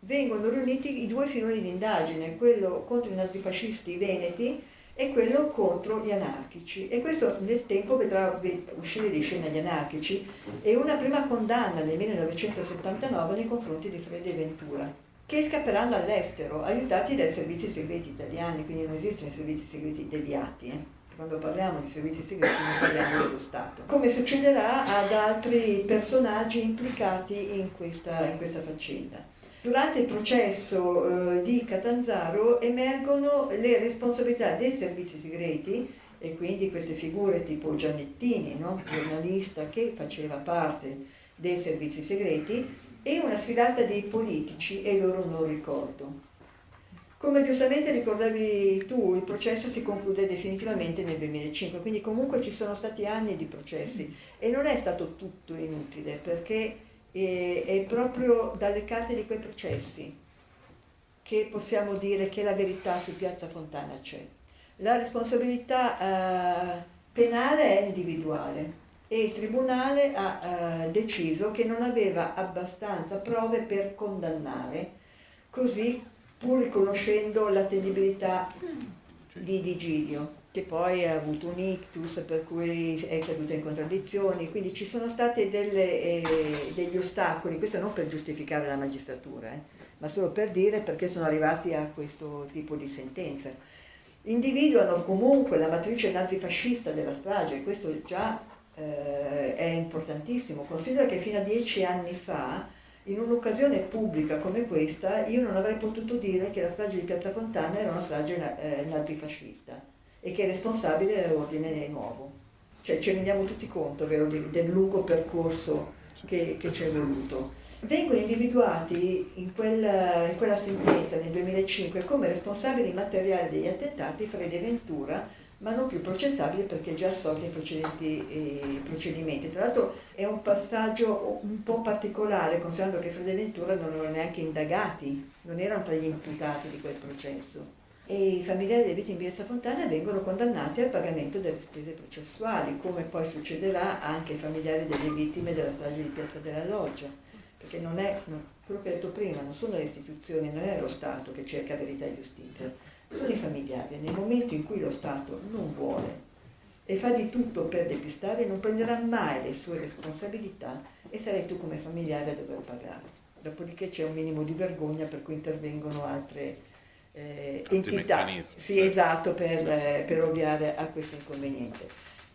vengono riuniti i due filoni di indagine, quello contro i nazifascisti veneti e quello contro gli anarchici. E questo nel tempo vedrà uscire di scena gli anarchici. E una prima condanna nel 1979 nei confronti di Freddy Ventura che scapperanno all'estero, aiutati dai servizi segreti italiani, quindi non esistono i servizi segreti deviati. Eh? Quando parliamo di servizi segreti non parliamo dello Stato. Come succederà ad altri personaggi implicati in questa, in questa faccenda. Durante il processo eh, di Catanzaro emergono le responsabilità dei servizi segreti e quindi queste figure tipo Giannettini, no? giornalista che faceva parte dei servizi segreti, e una sfilata dei politici e il loro non ricordo. Come giustamente ricordavi tu, il processo si conclude definitivamente nel 2005, quindi comunque ci sono stati anni di processi e non è stato tutto inutile perché è, è proprio dalle carte di quei processi che possiamo dire che la verità su Piazza Fontana c'è. La responsabilità eh, penale è individuale, e il Tribunale ha eh, deciso che non aveva abbastanza prove per condannare, così pur riconoscendo l'attendibilità di Digidio, che poi ha avuto un ictus per cui è caduto in contraddizioni, quindi ci sono stati eh, degli ostacoli, questo non per giustificare la magistratura, eh, ma solo per dire perché sono arrivati a questo tipo di sentenza. Individuano comunque la matrice nazifascista della strage, questo già eh, è importantissimo. Considera che fino a dieci anni fa, in un'occasione pubblica come questa, io non avrei potuto dire che la strage di Piazza Fontana era una strage eh, nazifascista e che il responsabile era l'ordine nuovo. Cioè ci rendiamo tutti conto vero, del lungo percorso che, che ci è voluto. Vengono individuati in quella, in quella sentenza nel 2005 come responsabili materiali degli attentati Freddy Ventura, ma non più processabili perché già assolti in precedenti procedimenti. Tra l'altro è un passaggio un po' particolare, considerando che Freddy Ventura non erano neanche indagati, non erano tra gli imputati di quel processo e i familiari delle vittime di Piazza Fontana vengono condannati al pagamento delle spese processuali, come poi succederà anche ai familiari delle vittime della strage di Piazza della Loggia, perché non è, quello che ho detto prima, non sono le istituzioni, non è lo Stato che cerca verità e giustizia, sono i familiari. Nel momento in cui lo Stato non vuole e fa di tutto per depistare, non prenderà mai le sue responsabilità e sarai tu come familiare a dover pagare. Dopodiché c'è un minimo di vergogna per cui intervengono altre eh, entità. Sì, esatto, per, eh, per ovviare a questo inconveniente.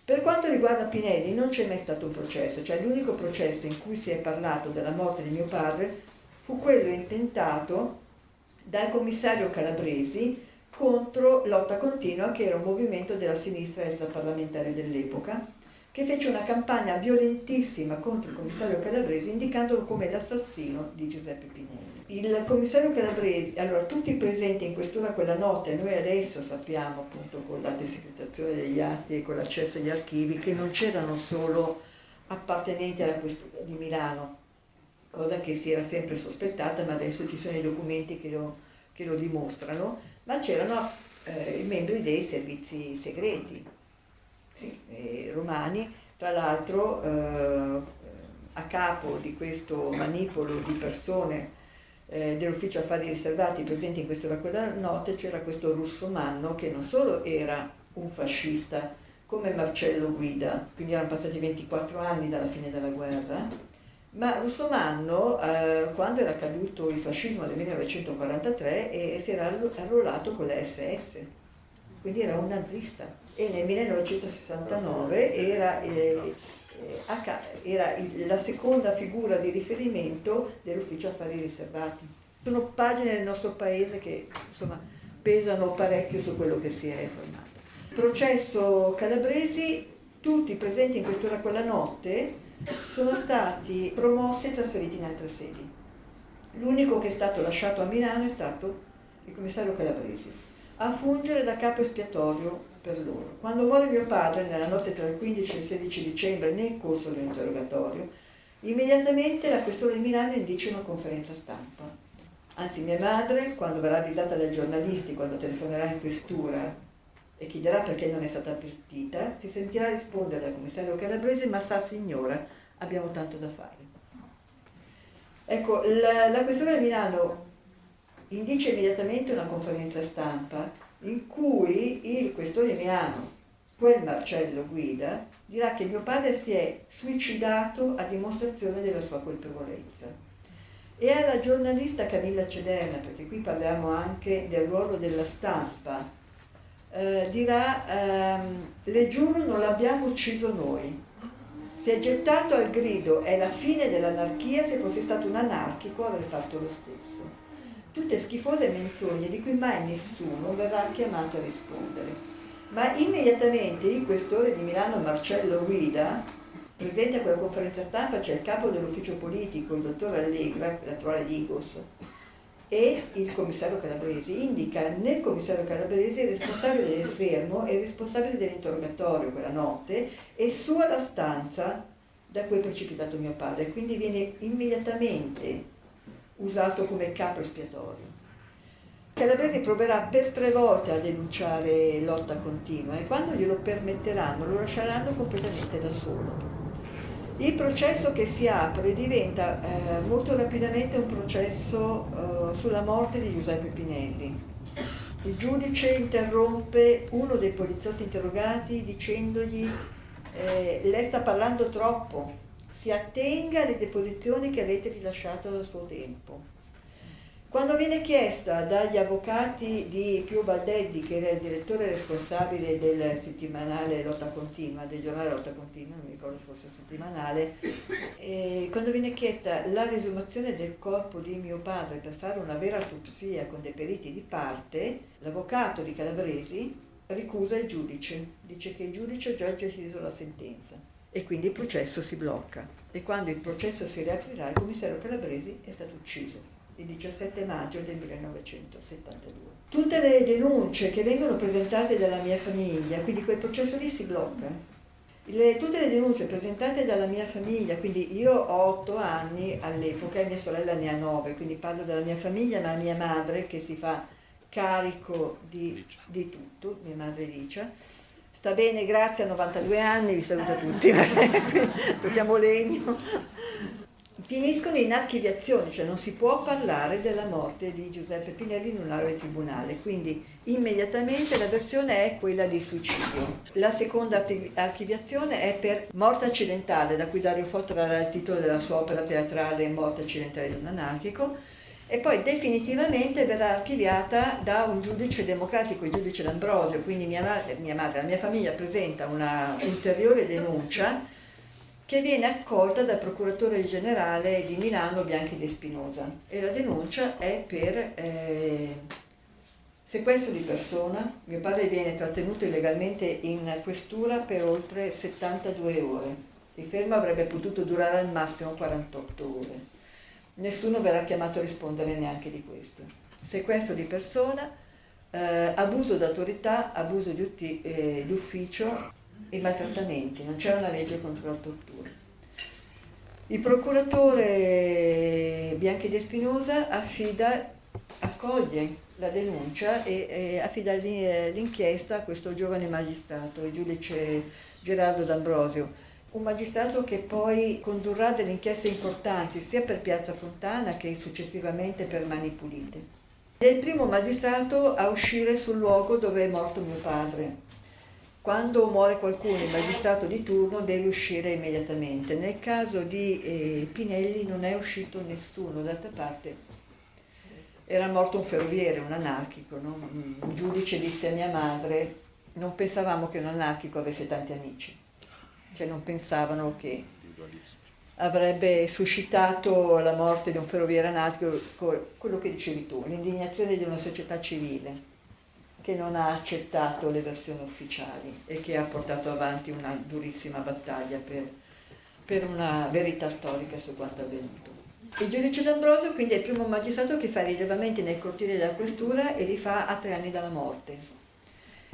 Per quanto riguarda Pinelli non c'è mai stato un processo, cioè l'unico processo in cui si è parlato della morte di mio padre fu quello intentato dal commissario Calabresi contro Lotta Continua, che era un movimento della sinistra extraparlamentare dell'epoca, che fece una campagna violentissima contro il commissario Calabresi indicandolo come l'assassino di Giuseppe Pinelli. Il commissario Calabresi, allora tutti presenti in questura quella notte, noi adesso sappiamo appunto con la desecretazione degli atti e con l'accesso agli archivi che non c'erano solo appartenenti alla questura di Milano, cosa che si era sempre sospettata, ma adesso ci sono i documenti che lo, che lo dimostrano, ma c'erano eh, i membri dei servizi segreti sì, eh, romani, tra l'altro eh, a capo di questo manipolo di persone eh, dell'ufficio affari riservati presenti in questa quella notte c'era questo russo Manno che non solo era un fascista come Marcello Guida, quindi erano passati 24 anni dalla fine della guerra, ma Russo Manno, eh, quando era caduto il fascismo nel 1943, eh, si era arruolato con la SS, quindi era un nazista. E nel 1969 era, eh, era la seconda figura di riferimento dell'ufficio affari riservati. Sono pagine del nostro paese che insomma, pesano parecchio su quello che si è formato. Processo Calabresi, tutti presenti in quest'ora quella notte sono stati promossi e trasferiti in altre sedi. L'unico che è stato lasciato a Milano è stato il commissario Calabresi, a fungere da capo espiatorio per loro. Quando muore mio padre, nella notte tra il 15 e il 16 dicembre, nel corso dell'interrogatorio, immediatamente la questura di Milano indice una conferenza stampa. Anzi, mia madre, quando verrà avvisata dai giornalisti, quando telefonerà in questura e chiederà perché non è stata avvertita, si sentirà rispondere al commissario Calabrese, ma sa signora, abbiamo tanto da fare. Ecco, la, la questura di Milano indice immediatamente una conferenza stampa in cui il questore Milano, quel Marcello Guida, dirà che mio padre si è suicidato a dimostrazione della sua colpevolezza. E alla giornalista Camilla Cederna, perché qui parliamo anche del ruolo della stampa, eh, dirà, ehm, le giuro non l'abbiamo ucciso noi, si è gettato al grido, è la fine dell'anarchia, se fosse stato un anarchico avrei fatto lo stesso. Tutte schifose menzogne di cui mai nessuno verrà chiamato a rispondere. Ma immediatamente il questore di Milano Marcello Guida, presente a quella conferenza stampa c'è il capo dell'ufficio politico, il dottor Allegra, l'attuale Digos, e il commissario Calabresi, indica nel commissario Calabresi il responsabile del fermo e il responsabile dell'interrogatorio quella notte e su alla stanza da cui è precipitato mio padre. Quindi viene immediatamente usato come capo espiatorio. Calabresi proverà per tre volte a denunciare lotta continua e quando glielo permetteranno lo lasceranno completamente da solo. Il processo che si apre diventa eh, molto rapidamente un processo eh, sulla morte di Giuseppe Pinelli. Il giudice interrompe uno dei poliziotti interrogati dicendogli eh, lei sta parlando troppo, si attenga alle deposizioni che avete rilasciato al suo tempo. Quando viene chiesta dagli avvocati di Pio Baldeddi, che era il direttore responsabile del settimanale Lotta Continua, del giornale Lotta Continua, non mi ricordo se fosse settimanale, eh, quando viene chiesta la risumazione del corpo di mio padre per fare una vera autopsia con dei periti di parte, l'avvocato di Calabresi ricusa il giudice, dice che il giudice ha già deciso la sentenza e quindi il processo si blocca. E quando il processo si riaprirà, il commissario Calabresi è stato ucciso il 17 maggio del 1972. Tutte le denunce che vengono presentate dalla mia famiglia, quindi quel processo lì si blocca. Le, tutte le denunce presentate dalla mia famiglia, quindi io ho otto anni all'epoca e mia sorella ne ha nove, quindi parlo della mia famiglia, ma mia madre che si fa carico di, di tutto, mia madre Licia, sta bene, grazie, a 92 anni, vi saluto tutti, tocchiamo legno finiscono in archiviazione, cioè non si può parlare della morte di Giuseppe Pinelli in un aula tribunale, quindi immediatamente la versione è quella di suicidio. La seconda archiviazione è per morte accidentale, da cui Dario Fotto era il titolo della sua opera teatrale Morte accidentale di un anarchico, e poi definitivamente verrà archiviata da un giudice democratico, il giudice D'Ambrosio, quindi mia mia madre, la mia famiglia presenta una ulteriore denuncia che viene accolta dal procuratore generale di Milano Bianchi De Spinosa e la denuncia è per eh, sequestro di persona. Mio padre viene trattenuto illegalmente in questura per oltre 72 ore. Il fermo avrebbe potuto durare al massimo 48 ore. Nessuno verrà chiamato a rispondere neanche di questo. Sequestro di persona, eh, abuso d'autorità, abuso di, eh, di ufficio e maltrattamenti, non c'è una legge contro la tortura. Il procuratore Bianchi De Spinosa affida, accoglie la denuncia e, e affida l'inchiesta a questo giovane magistrato, il giudice Gerardo D'Ambrosio, un magistrato che poi condurrà delle inchieste importanti sia per Piazza Fontana che successivamente per Mani Pulite. È il primo magistrato a uscire sul luogo dove è morto mio padre, quando muore qualcuno, il magistrato di turno deve uscire immediatamente. Nel caso di eh, Pinelli non è uscito nessuno, d'altra parte era morto un ferroviere, un anarchico. No? Un giudice disse a mia madre, non pensavamo che un anarchico avesse tanti amici, cioè non pensavano che avrebbe suscitato la morte di un ferroviere anarchico, quello che dicevi tu, l'indignazione di una società civile che non ha accettato le versioni ufficiali e che ha portato avanti una durissima battaglia per, per una verità storica su quanto avvenuto. Il giudice D'Ambrosio quindi è il primo magistrato che fa i rilevamenti nel cortile della questura e li fa a tre anni dalla morte.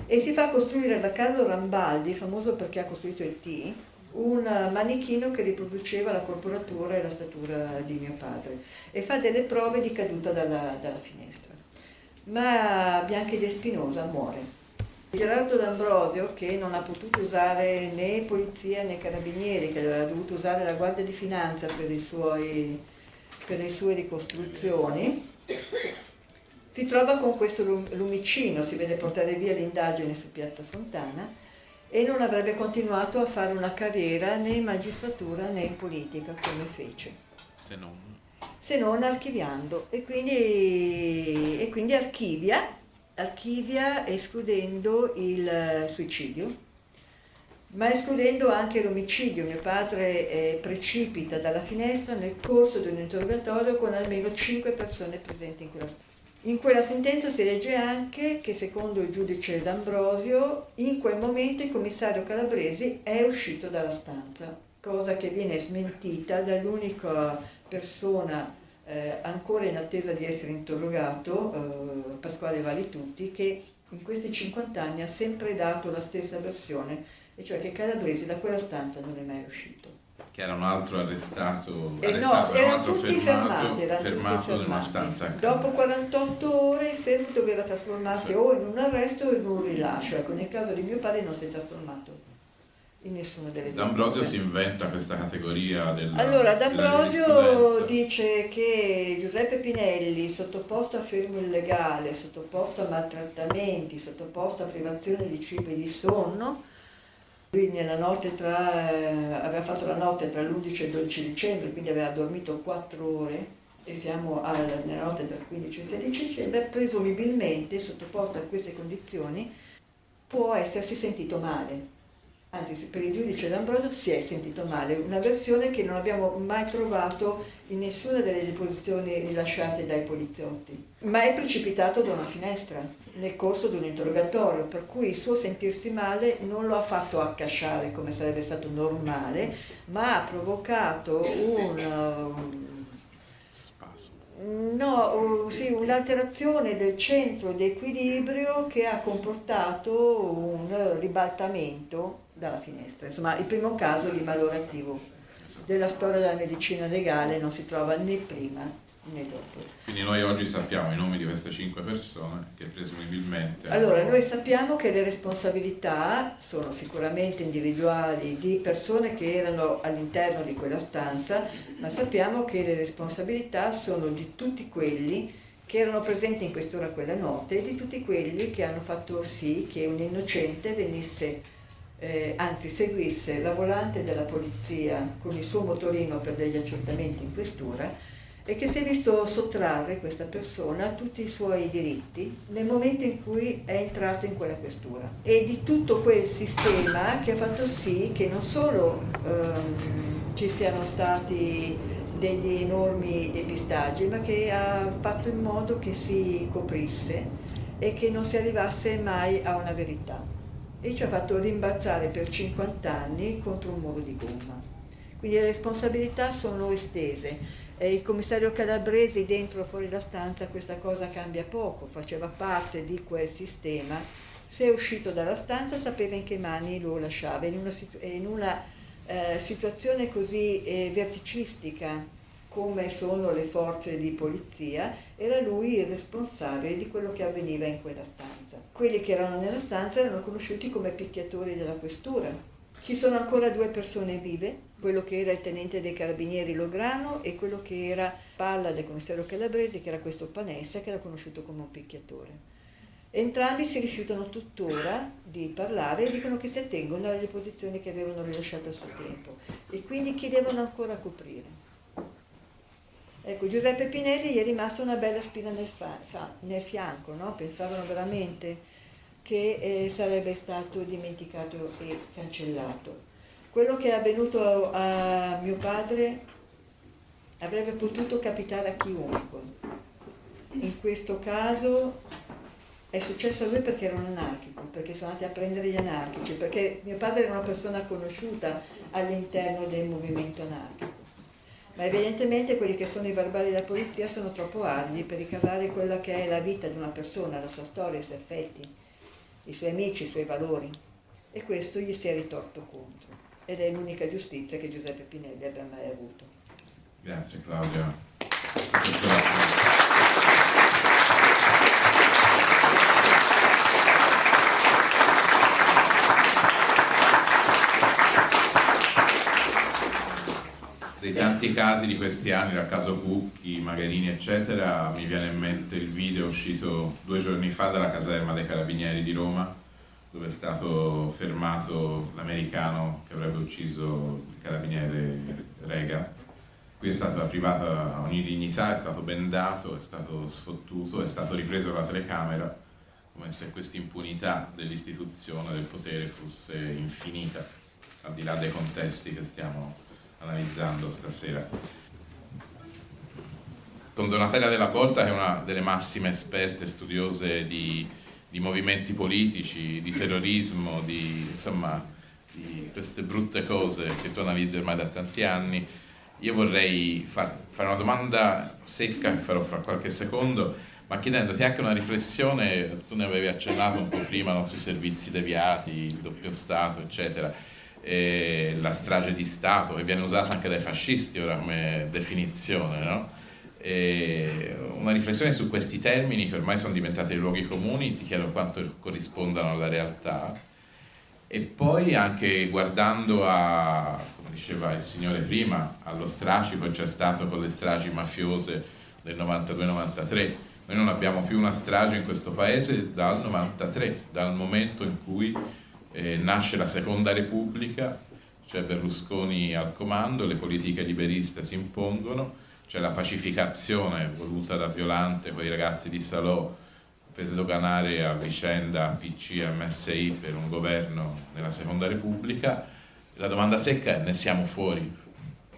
E si fa costruire da Carlo Rambaldi, famoso perché ha costruito il T, un manichino che riproduceva la corporatura e la statura di mio padre e fa delle prove di caduta dalla, dalla finestra ma Bianchi De Spinosa muore. Gerardo D'Ambrosio, che non ha potuto usare né polizia né carabinieri, che aveva dovuto usare la Guardia di Finanza per, suoi, per le sue ricostruzioni, si trova con questo lumicino, si vede portare via l'indagine su Piazza Fontana e non avrebbe continuato a fare una carriera né in magistratura né in politica come fece. Se non se non archiviando e quindi, e quindi archivia, archivia escludendo il suicidio ma escludendo anche l'omicidio. Mio padre eh, precipita dalla finestra nel corso di un interrogatorio con almeno 5 persone presenti in quella stanza. In quella sentenza si legge anche che secondo il giudice D'Ambrosio in quel momento il commissario Calabresi è uscito dalla stanza, cosa che viene smentita dall'unica persona eh, ancora in attesa di essere interrogato, eh, Pasquale Valitutti, che in questi 50 anni ha sempre dato la stessa versione, e cioè che Calabresi da quella stanza non è mai uscito. Che era un altro arrestato, eh arrestato no, erano tutti fermato, fermati, erano fermato in una stanza. Dopo 48 ore il fermo doveva trasformarsi sì. o in un arresto o in un rilascio, ecco nel caso di mio padre non si è trasformato in nessuna delle. D'Ambrosio si inventa questa categoria del Allora, D'Ambrosio dice che Giuseppe Pinelli, sottoposto a fermo illegale, sottoposto a maltrattamenti, sottoposto a privazione di cibo e di sonno, lui nella notte tra, eh, aveva fatto la notte tra l'11 e il 12 dicembre, quindi aveva dormito 4 ore, e siamo alla, nella notte tra il 15 e il 16 dicembre, presumibilmente, sottoposto a queste condizioni, può essersi sentito male anzi per il giudice D'Ambrosio si è sentito male, una versione che non abbiamo mai trovato in nessuna delle deposizioni rilasciate dai poliziotti, ma è precipitato da una finestra nel corso di un interrogatorio, per cui il suo sentirsi male non lo ha fatto accasciare come sarebbe stato normale, ma ha provocato un... No, sì, un'alterazione del centro di equilibrio che ha comportato un ribaltamento dalla finestra. Insomma, il primo caso di malore attivo della storia della medicina legale non si trova né prima né dopo. Quindi noi oggi sappiamo i nomi di queste cinque persone che presumibilmente... Allora, noi sappiamo che le responsabilità sono sicuramente individuali di persone che erano all'interno di quella stanza, ma sappiamo che le responsabilità sono di tutti quelli che erano presenti in quest'ora quella notte e di tutti quelli che hanno fatto sì che un innocente venisse eh, anzi seguisse la volante della polizia con il suo motorino per degli accertamenti in questura e che si è visto sottrarre questa persona a tutti i suoi diritti nel momento in cui è entrato in quella questura. E di tutto quel sistema che ha fatto sì che non solo ehm, ci siano stati degli enormi depistaggi ma che ha fatto in modo che si coprisse e che non si arrivasse mai a una verità e ci ha fatto rimbalzare per 50 anni contro un muro di gomma. Quindi le responsabilità sono estese. E il commissario Calabresi dentro o fuori la stanza questa cosa cambia poco, faceva parte di quel sistema, se è uscito dalla stanza sapeva in che mani lo lasciava, in una, in una eh, situazione così eh, verticistica come sono le forze di polizia, era lui il responsabile di quello che avveniva in quella stanza. Quelli che erano nella stanza erano conosciuti come picchiatori della questura. Ci sono ancora due persone vive, quello che era il tenente dei carabinieri Lograno e quello che era palla del commissario Calabresi, che era questo Panessa, che era conosciuto come un picchiatore. Entrambi si rifiutano tuttora di parlare e dicono che si attengono alle deposizioni che avevano rilasciato a suo tempo e quindi chi devono ancora coprire. Ecco, Giuseppe Pinelli gli è rimasta una bella spina nel, nel fianco, no? pensavano veramente che eh, sarebbe stato dimenticato e cancellato. Quello che è avvenuto a mio padre avrebbe potuto capitare a chiunque. In questo caso è successo a lui perché era un anarchico, perché sono andati a prendere gli anarchici, perché mio padre era una persona conosciuta all'interno del movimento anarchico ma evidentemente quelli che sono i verbali della polizia sono troppo ardi per ricavare quella che è la vita di una persona, la sua storia, i suoi affetti, i suoi amici, i suoi valori. E questo gli si è ritorto contro. Ed è l'unica giustizia che Giuseppe Pinelli abbia mai avuto. Grazie Claudia. Tanti casi di questi anni, dal caso Cucchi, Magherini eccetera, mi viene in mente il video uscito due giorni fa dalla caserma dei Carabinieri di Roma dove è stato fermato l'americano che avrebbe ucciso il carabiniere Rega. Qui è stata privata ogni dignità, è stato bendato, è stato sfottuto, è stato ripreso la telecamera come se questa impunità dell'istituzione, del potere fosse infinita, al di là dei contesti che stiamo analizzando stasera. Con Donatella Della Porta che è una delle massime esperte studiose di, di movimenti politici, di terrorismo, di, insomma, di queste brutte cose che tu analizzi ormai da tanti anni, io vorrei far, fare una domanda secca che farò fra qualche secondo, ma chiedendoti anche una riflessione, tu ne avevi accennato un po' prima no, sui servizi deviati, il doppio Stato, eccetera eh, la strage di Stato, che viene usata anche dai fascisti ora come definizione, no? una riflessione su questi termini che ormai sono diventati luoghi comuni, ti chiedo quanto corrispondano alla realtà e poi anche guardando a, come diceva il signore prima, allo strascico che c'è stato con le stragi mafiose del 92-93, noi non abbiamo più una strage in questo paese dal 93, dal momento in cui eh, nasce la seconda repubblica, c'è Berlusconi al comando, le politiche liberiste si impongono, c'è la pacificazione voluta da Violante con i ragazzi di Salò per sdoganare a vicenda PC e MSI per un governo nella seconda repubblica. La domanda secca è ne siamo fuori?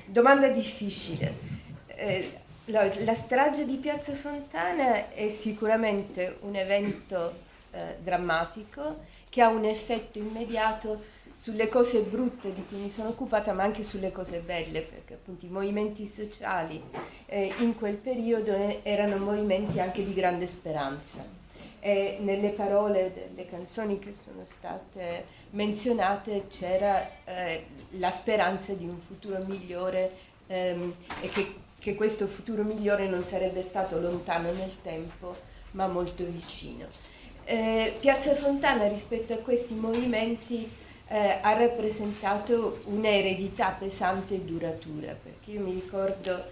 Domanda difficile. Eh, la, la, strage di Piazza Fontana è sicuramente un evento eh, drammatico che ha un effetto immediato sulle cose brutte di cui mi sono occupata, ma anche sulle cose belle, perché appunto i movimenti sociali eh, in quel periodo erano movimenti anche di grande speranza. E nelle parole delle canzoni che sono state menzionate c'era eh, la speranza di un futuro migliore ehm, e che, che questo futuro migliore non sarebbe stato lontano nel tempo, ma molto vicino. Eh, Piazza Fontana rispetto a questi movimenti eh, ha rappresentato un'eredità pesante e duratura, perché io mi ricordo,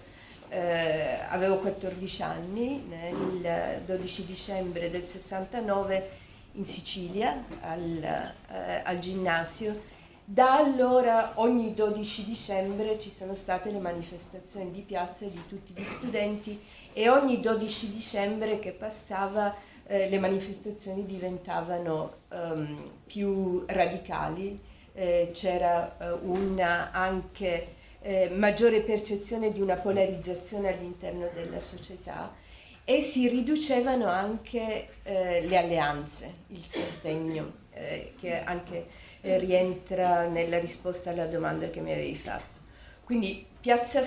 eh, avevo 14 anni, nel 12 dicembre del 69 in Sicilia, al, eh, al ginnasio, da allora ogni 12 dicembre ci sono state le manifestazioni di piazza di tutti gli studenti e ogni 12 dicembre che passava eh, le manifestazioni diventavano um, più radicali, eh, c'era eh, una anche eh, maggiore percezione di una polarizzazione all'interno della società e si riducevano anche eh, le alleanze, il sostegno, eh, che anche rientra nella risposta alla domanda che mi avevi fatto. Quindi piazza,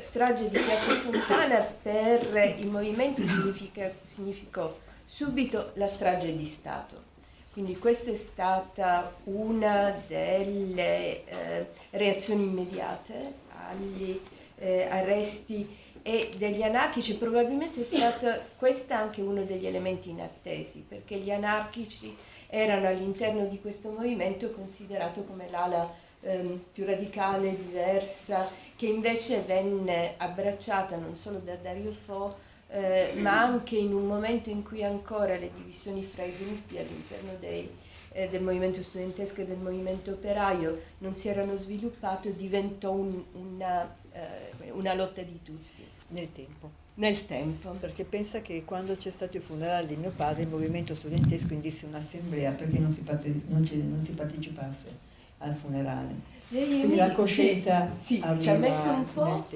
strage di Piazza Fontana per i movimenti significò subito la strage di Stato. Quindi questa è stata una delle eh, reazioni immediate agli eh, arresti e degli anarchici, probabilmente è stata questa anche uno degli elementi inattesi, perché gli anarchici erano all'interno di questo movimento considerato come l'ala ehm, più radicale, diversa, che invece venne abbracciata non solo da Dario Fo, eh, ma anche in un momento in cui ancora le divisioni fra i gruppi all'interno eh, del movimento studentesco e del movimento operaio non si erano sviluppate, diventò un, una, eh, una lotta di tutti. Nel tempo. Nel tempo. Perché pensa che quando c'è stato il funerale di mio padre il movimento studentesco indisse un'assemblea perché non si, parte, non, non si partecipasse al funerale. Quindi la coscienza sì, ci ha messo un po',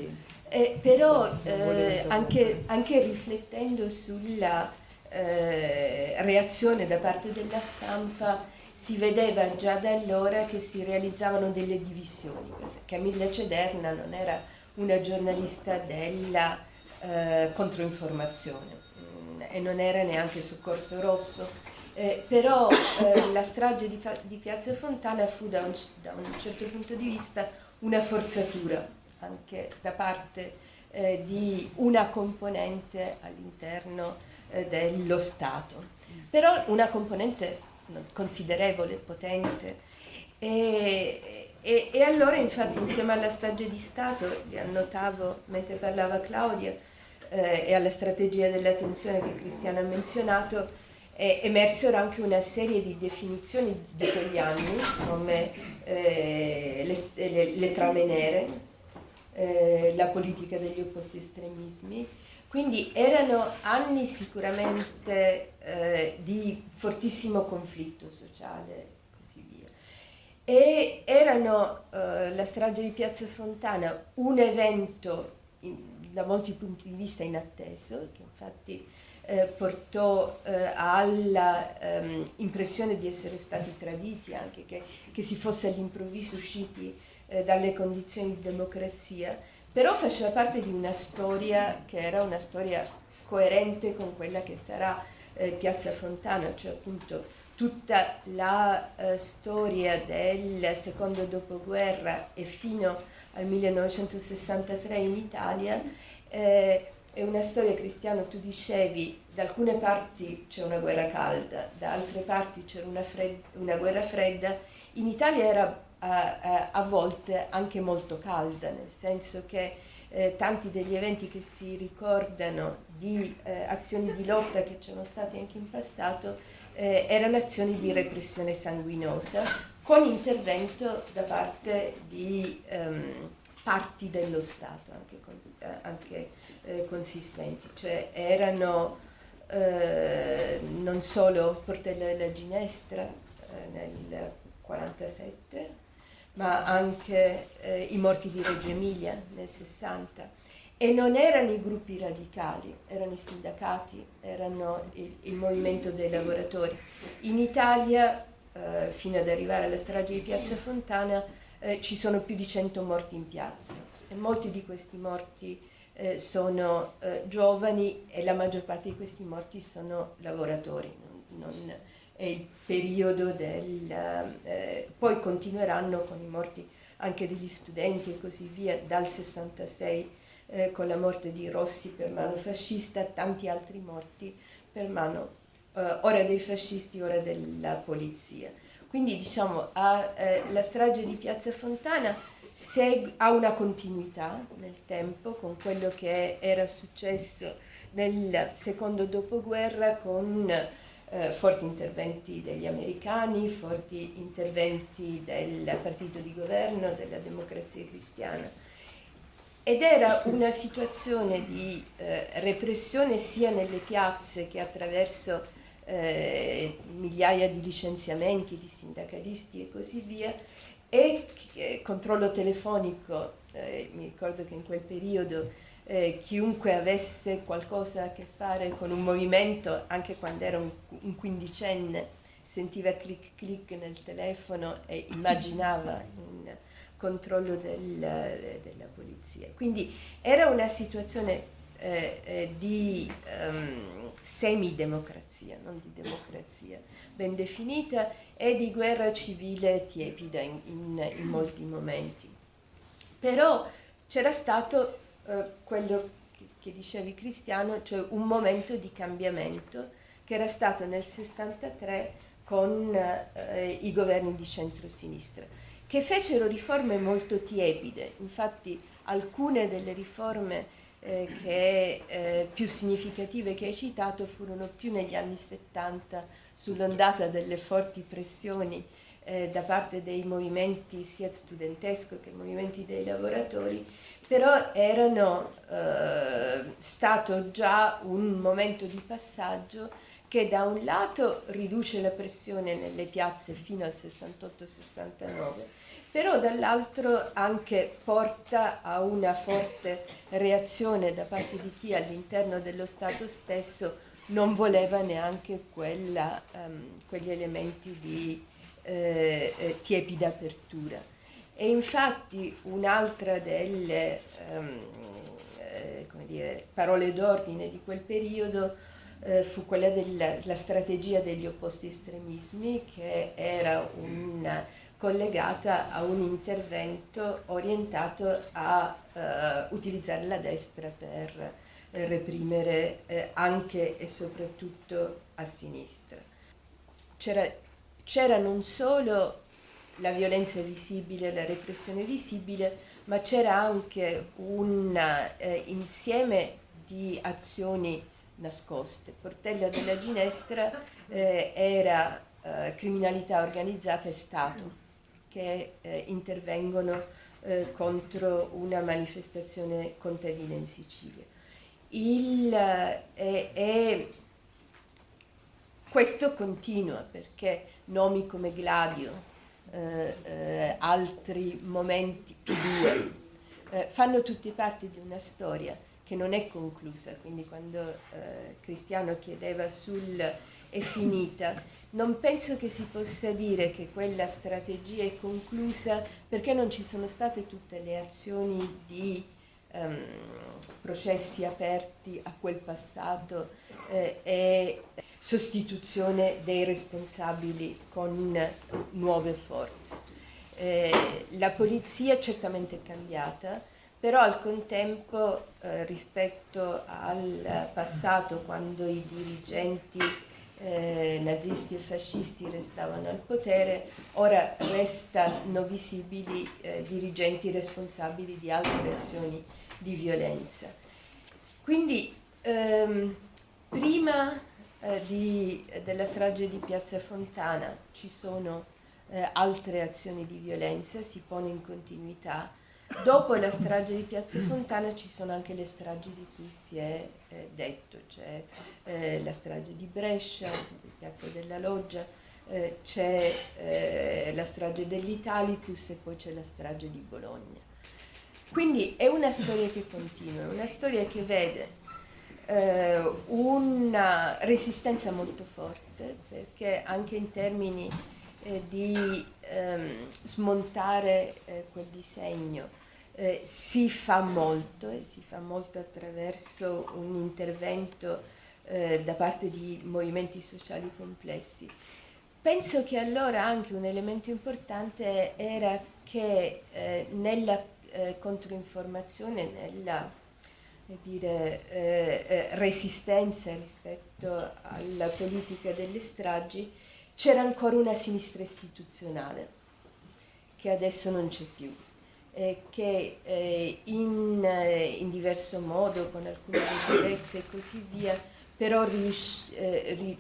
eh, però eh, anche, anche, riflettendo sulla eh, reazione da parte della stampa si vedeva già da allora che si realizzavano delle divisioni. Camilla Cederna non era una giornalista della eh, controinformazione mm, e non era neanche Soccorso Rosso, eh, però eh, la strage di, di, Piazza Fontana fu da un, da un certo punto di vista una forzatura anche da parte eh, di una componente all'interno eh, dello Stato, però una componente considerevole, potente. E, e, e allora infatti insieme alla strage di Stato, li annotavo mentre parlava Claudia, eh, e alla strategia dell'attenzione che Cristiana ha menzionato, emersero anche una serie di definizioni di quegli anni, come eh, le, le, le, trame nere, eh, la politica degli opposti estremismi. Quindi erano anni sicuramente eh, di fortissimo conflitto sociale e così via. E erano eh, la strage di Piazza Fontana un evento in, da molti punti di vista inatteso, che infatti eh, portò eh, alla ehm, di essere stati traditi, anche che, che si fosse all'improvviso usciti eh, dalle condizioni di democrazia, però faceva parte di una storia che era una storia coerente con quella che sarà eh, Piazza Fontana, cioè appunto tutta la eh, storia del secondo dopoguerra e fino al 1963 in Italia, eh, è una storia cristiana, tu dicevi, da alcune parti c'è una guerra calda, da altre parti c'era una, una, guerra fredda, in Italia era a, a volte anche molto calda, nel senso che eh, tanti degli eventi che si ricordano di eh, azioni di lotta che c'erano state anche in passato eh, erano azioni di repressione sanguinosa con intervento da parte di ehm, parti dello Stato anche, cons eh, anche eh, consistenti, cioè erano eh, non solo Portella della Ginestra eh, nel 1947, ma anche eh, i morti di Reggio Emilia nel 60. E non erano i gruppi radicali, erano i sindacati, erano il, il movimento dei lavoratori. In Italia, eh, fino ad arrivare alla strage di Piazza Fontana, eh, ci sono più di 100 morti in piazza e molti di questi morti eh, sono eh, giovani e la maggior parte di questi morti sono lavoratori. Non, non è il periodo del... Eh, poi continueranno con i morti anche degli studenti e così via dal 66 eh, con la morte di Rossi per mano fascista, tanti altri morti per mano eh, ora dei fascisti, ora della polizia. Quindi diciamo a, eh, la strage di Piazza Fontana ha una continuità nel tempo con quello che era successo nel secondo dopoguerra con eh, forti interventi degli americani, forti interventi del partito di governo, della democrazia cristiana. Ed era una situazione di eh, repressione sia nelle piazze che attraverso eh, migliaia di licenziamenti di sindacalisti e così via, e eh, controllo telefonico, eh, mi ricordo che in quel periodo eh, chiunque avesse qualcosa a che fare con un movimento, anche quando era un, un quindicenne, sentiva clic clic nel telefono e immaginava un controllo del, della polizia. Quindi era una situazione eh, eh, di um, semidemocrazia, non di democrazia ben definita, e di guerra civile tiepida in, in, in molti momenti. Però c'era stato eh, quello che, dicevi Cristiano, cioè un momento di cambiamento che era stato nel 63 con eh, i governi di centrosinistra, che fecero riforme molto tiepide, infatti alcune delle riforme eh, che, eh, più significative che hai citato furono più negli anni 70 sull'ondata delle forti pressioni eh, da parte dei movimenti sia studentesco che movimenti dei lavoratori, però erano eh, stato già un momento di passaggio che da un lato riduce la pressione nelle piazze fino al 68-69 però dall'altro anche porta a una forte reazione da parte di chi all'interno dello Stato stesso non voleva neanche quella, um, quegli elementi di eh, eh, tiepida apertura. E infatti un'altra delle um, eh, dire, parole d'ordine di quel periodo eh, fu quella della strategia degli opposti estremismi, che era una collegata a un intervento orientato a uh, utilizzare la destra per eh, reprimere eh, anche e soprattutto a sinistra. C'era non solo la violenza visibile, la repressione visibile, ma c'era anche un eh, insieme di azioni nascoste. Portella della Ginestra eh, era eh, criminalità organizzata e Stato che eh, intervengono eh, contro una manifestazione contadina in Sicilia. Il, eh, e questo continua perché nomi come Gladio, eh, eh, altri momenti, più due, eh, fanno tutti parte di una storia che non è conclusa, quindi quando Cristiano chiedeva sul è finita, non penso che si possa dire che quella strategia è conclusa perché non ci sono state tutte le azioni di um, processi aperti a quel passato eh, e sostituzione dei responsabili con nuove forze. Eh, la polizia certamente è cambiata, però al contempo eh, rispetto al passato quando i dirigenti eh, nazisti e fascisti restavano al potere, ora restano visibili eh, dirigenti responsabili di altre azioni di violenza. Quindi ehm, prima eh, di, della strage di Piazza Fontana ci sono eh, altre azioni di violenza, si pone in continuità Dopo la strage di Piazza Fontana ci sono anche le stragi di cui si è eh, detto, c'è eh, la strage di Brescia, di Piazza della Loggia, eh, c'è eh, la strage dell'Italicus e poi c'è la strage di Bologna. Quindi è una storia che continua, una storia che vede eh, una resistenza molto forte, perché anche in termini eh, di ehm, smontare eh, quel disegno eh, si fa molto e si fa molto attraverso un intervento eh, da parte di movimenti sociali complessi. Penso che allora anche un elemento importante era che eh, controinformazione, nella dire, eh, eh, resistenza rispetto alla politica delle stragi, c'era ancora una sinistra istituzionale che adesso non c'è più che eh, in, eh, in, diverso modo, con alcune debolezze e così via, però rius- eh, ri-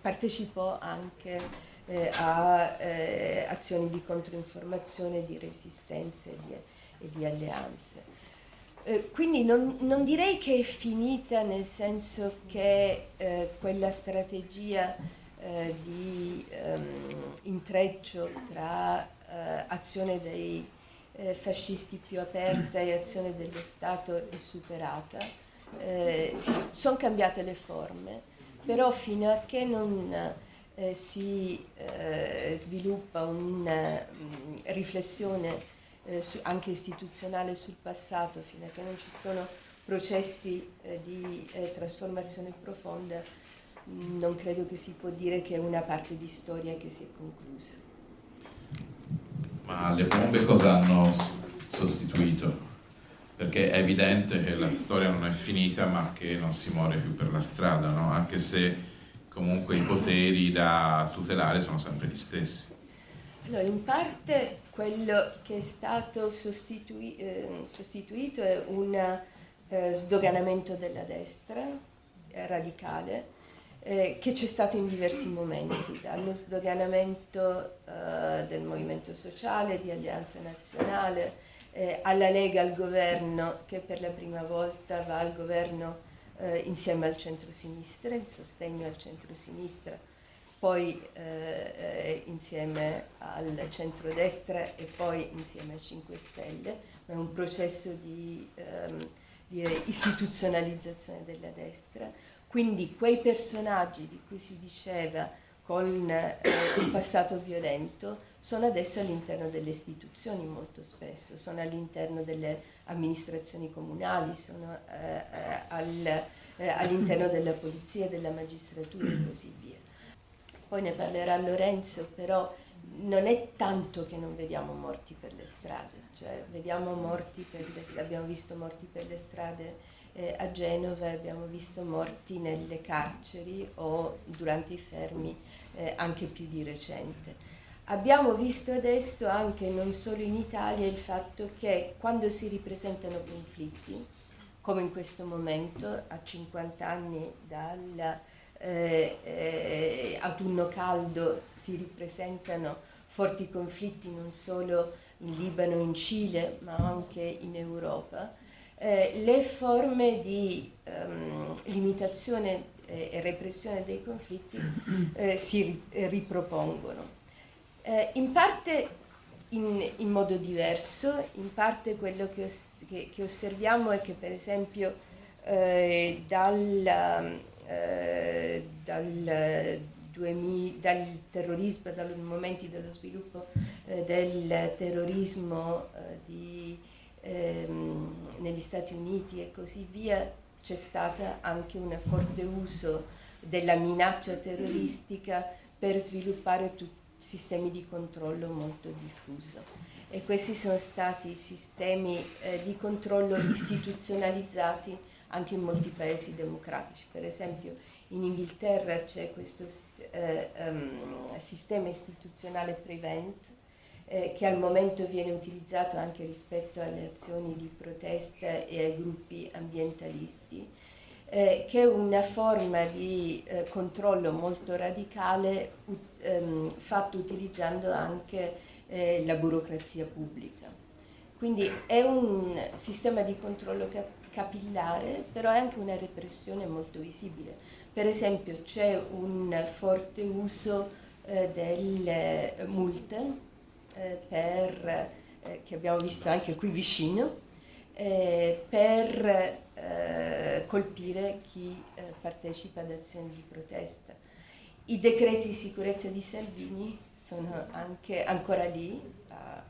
partecipò anche eh, a azioni di controinformazione, di resistenza e di, e di alleanze. Eh, quindi non, non, direi che è finita nel senso che eh, quella strategia eh, di ehm, intreccio tra eh, azione dei eh, fascisti più aperta e azione dello Stato è superata. Sono cambiate le forme, però fino a che non si sviluppa una mh, riflessione eh, su, anche istituzionale sul passato, fino a che non ci sono processi eh, di eh, trasformazione profonda, mh, non credo che si può dire che è una parte di storia che si è conclusa. Ma le bombe cosa hanno sostituito? Perché è evidente che la storia non è finita ma che non si muore più per la strada, no? anche se comunque i poteri da tutelare sono sempre gli stessi. Allora, in parte quello che è stato sostitui eh, sostituito è un eh, sdoganamento della destra eh, radicale eh, che c'è stato in diversi momenti, dallo sdoganamento eh, del movimento sociale, di Alleanza Nazionale, eh, alla Lega al governo che per la prima volta va al governo insieme al centro-sinistra, in sostegno al centro-sinistra poi eh, eh, insieme al centrodestra e poi insieme ai 5 Stelle, ma è un processo di, ehm, di istituzionalizzazione della destra. Quindi quei personaggi di cui si diceva con eh, un passato violento sono adesso all'interno delle istituzioni molto spesso, sono all'interno delle amministrazioni comunali, sono eh, eh al, eh, all'interno della polizia, della magistratura e così via poi ne parlerà Lorenzo, però non è tanto che non vediamo morti per le strade, cioè vediamo morti per le, abbiamo visto morti per le strade eh, a Genova, abbiamo visto morti nelle carceri o durante i fermi eh, anche più di recente. Abbiamo visto adesso anche non solo in Italia il fatto che quando si ripresentano conflitti, come in questo momento, a 50 anni dalla eh, eh, autunno caldo si ripresentano forti conflitti non solo in Libano, in Cile, ma anche in Europa, eh, le forme di ehm, limitazione eh, e repressione dei conflitti eh, si ripropongono. Eh, in parte in, in, modo diverso, in parte quello che, os che, che osserviamo è che per esempio dal eh, dal, 2000, dal terrorismo, dai momenti dello sviluppo eh, del terrorismo eh, di, ehm, negli Stati Uniti e così via, c'è stato anche un forte uso della minaccia terroristica per sviluppare sistemi di controllo molto diffuso. E questi sono stati sistemi eh, di controllo istituzionalizzati anche in molti paesi democratici. Per esempio in Inghilterra c'è questo eh, um, sistema istituzionale Prevent eh, che al momento viene utilizzato anche rispetto alle azioni di protesta e ai gruppi ambientalisti, eh, che è una forma di eh, controllo molto radicale um, fatto utilizzando anche eh, la burocrazia pubblica. Quindi è un sistema di controllo capillare, però è anche una repressione molto visibile. Per esempio c'è un forte uso eh, delle multe eh, per, eh, che abbiamo visto anche qui vicino, eh, per eh, colpire chi eh, partecipa ad azioni di protesta. I decreti di sicurezza di Salvini sono anche ancora lì, a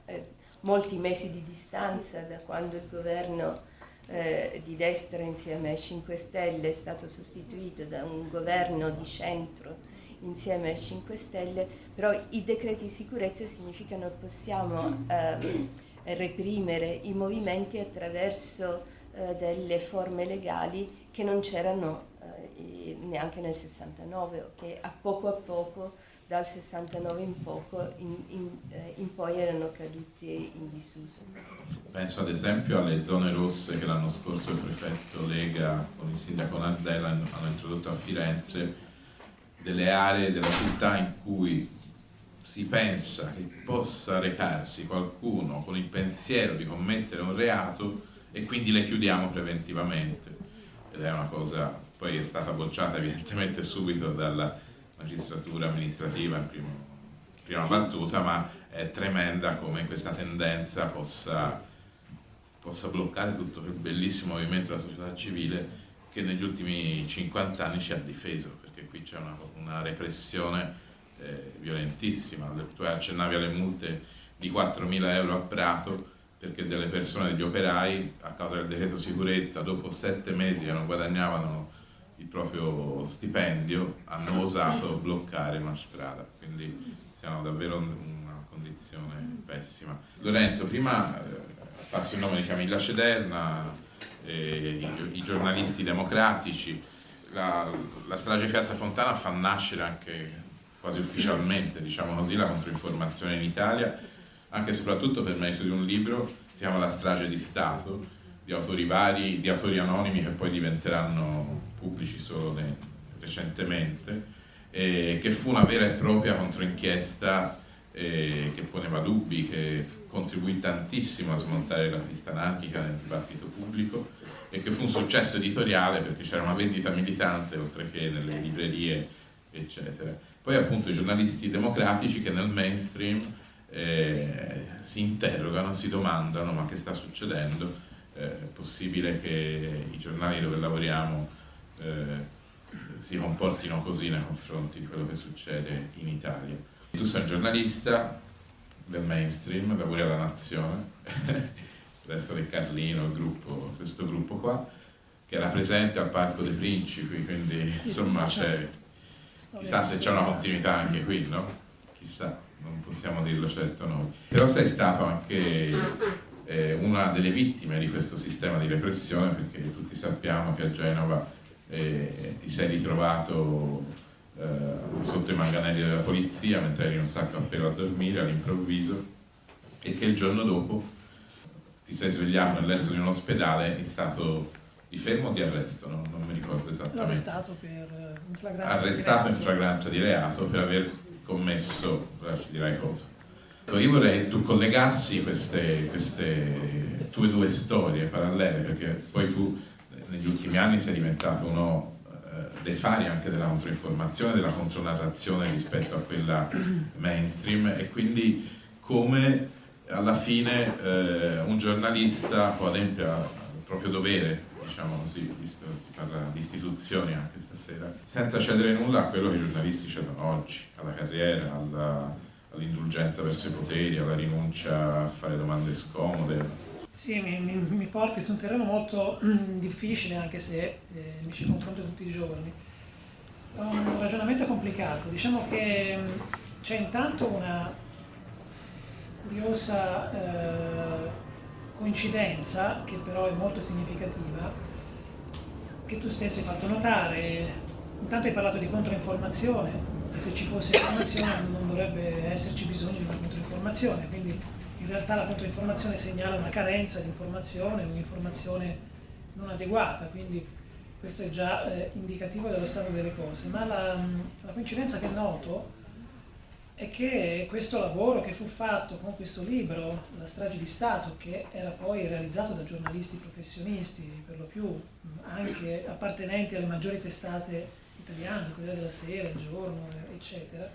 molti mesi di distanza da quando il governo eh, di destra insieme ai 5 Stelle è stato sostituito da un governo di centro insieme ai 5 Stelle, però i decreti di sicurezza significano che possiamo eh, reprimere i movimenti attraverso eh, delle forme legali che non c'erano eh, neanche nel 69 o che a poco a poco dal 69 in, poco, in, in, eh, in poi erano caduti in disuso. Penso ad esempio alle zone rosse che l'anno scorso il prefetto Lega con il sindaco Nardella hanno introdotto a Firenze, delle aree della città in cui si pensa che possa recarsi qualcuno con il pensiero di commettere un reato e quindi le chiudiamo preventivamente. Ed è una cosa, poi è stata bocciata evidentemente subito dalla magistratura amministrativa in primo, prima sì. battuta, ma è tremenda come questa tendenza possa, possa bloccare tutto quel bellissimo movimento della società civile che negli ultimi 50 anni ci ha difeso, perché qui c'è una, una, repressione eh, violentissima. Tu accennavi alle multe di 4.000 euro a Prato, perché delle persone, degli operai, a causa del decreto sicurezza, dopo sette mesi che non guadagnavano il proprio stipendio hanno osato bloccare una strada, quindi siamo davvero in una condizione pessima. Lorenzo, prima eh, passi il nome di Camilla Cederna, eh, i, i, giornalisti democratici, la, la strage Piazza Fontana fa nascere anche quasi ufficialmente, diciamo così, la controinformazione in Italia, anche e soprattutto per merito di un libro, si chiama La strage di Stato, di autori vari, di autori anonimi che poi diventeranno pubblici solo recentemente, eh, che fu una vera e propria controinchiesta eh, che poneva dubbi, che contribuì tantissimo a smontare la pista anarchica nel dibattito pubblico e che fu un successo editoriale perché c'era una vendita militante oltre che nelle librerie eccetera. Poi appunto i giornalisti democratici che nel mainstream eh, si interrogano, si domandano ma che sta succedendo, eh, è possibile che i giornali dove lavoriamo eh, si comportino così nei confronti di quello che succede in Italia. Tu sei un giornalista del mainstream, lavori alla Nazione, resto del Carlino, gruppo, questo gruppo qua, che era presente al Parco dei Principi, quindi insomma c'è, chissà se c'è una continuità anche qui, no? Chissà, non possiamo dirlo certo noi. Però sei stato anche eh, una delle vittime di questo sistema di repressione, perché tutti sappiamo che a Genova e ti sei ritrovato eh, sotto i manganelli della polizia mentre eri in un sacco appena a dormire all'improvviso e che il giorno dopo ti sei svegliato nel letto di un ospedale in stato di fermo o di arresto, no? non mi ricordo esattamente. Arrestato per eh, in flagranza Arrestato in flagranza di reato per aver commesso, ci dirai cosa. Io vorrei che tu collegassi queste, queste tue due storie parallele, perché poi tu negli ultimi anni sei diventato uno eh, dei fari anche della controinformazione, della contronarrazione rispetto a quella mainstream e quindi come alla fine eh, un giornalista può adempiere al proprio dovere, diciamo così, si parla di istituzioni anche stasera, senza cedere nulla a quello che i giornalisti cedono oggi, alla carriera, all'indulgenza verso i poteri, alla rinuncia a fare domande scomode, sì, mi, mi, mi porti su un terreno molto mm, difficile anche se eh, mi ci confronto tutti i giorni. È un ragionamento complicato. Diciamo che mm, c'è intanto una curiosa eh, coincidenza, che però è molto significativa, che tu stessi hai fatto notare. Intanto hai parlato di controinformazione, e se ci fosse informazione non dovrebbe esserci bisogno di una controinformazione, realtà la controinformazione segnala una carenza di informazione, un'informazione non adeguata, quindi questo è già eh, indicativo dello stato delle cose. Ma la, la coincidenza che noto è che questo lavoro che fu fatto con questo libro, La strage di Stato, che era poi realizzato da giornalisti professionisti, per lo più anche appartenenti alle maggiori testate italiane, quelle della Sera, Il Giorno, eccetera,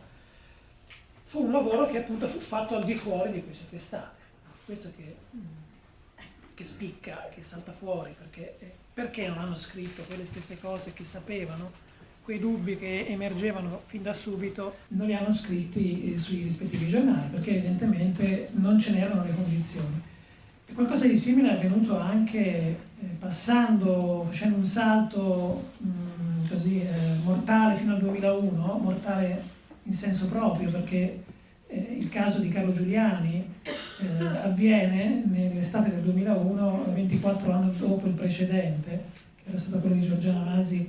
fu un lavoro che appunto fu fatto al di fuori di queste testate. Questo che, che spicca, che salta fuori, perché, perché non hanno scritto quelle stesse cose che sapevano quei dubbi che emergevano fin da subito non li hanno scritti eh, sui rispettivi giornali, perché evidentemente non ce n'erano le condizioni. E qualcosa di simile è avvenuto anche eh, passando, facendo un salto mh, mm, così, eh, mortale fino al 2001, mortale in senso proprio, perché eh, il caso di Carlo Giuliani eh, avviene nell'estate del 2001, 24 anni dopo il precedente, che era stato quello di Giorgiano Masi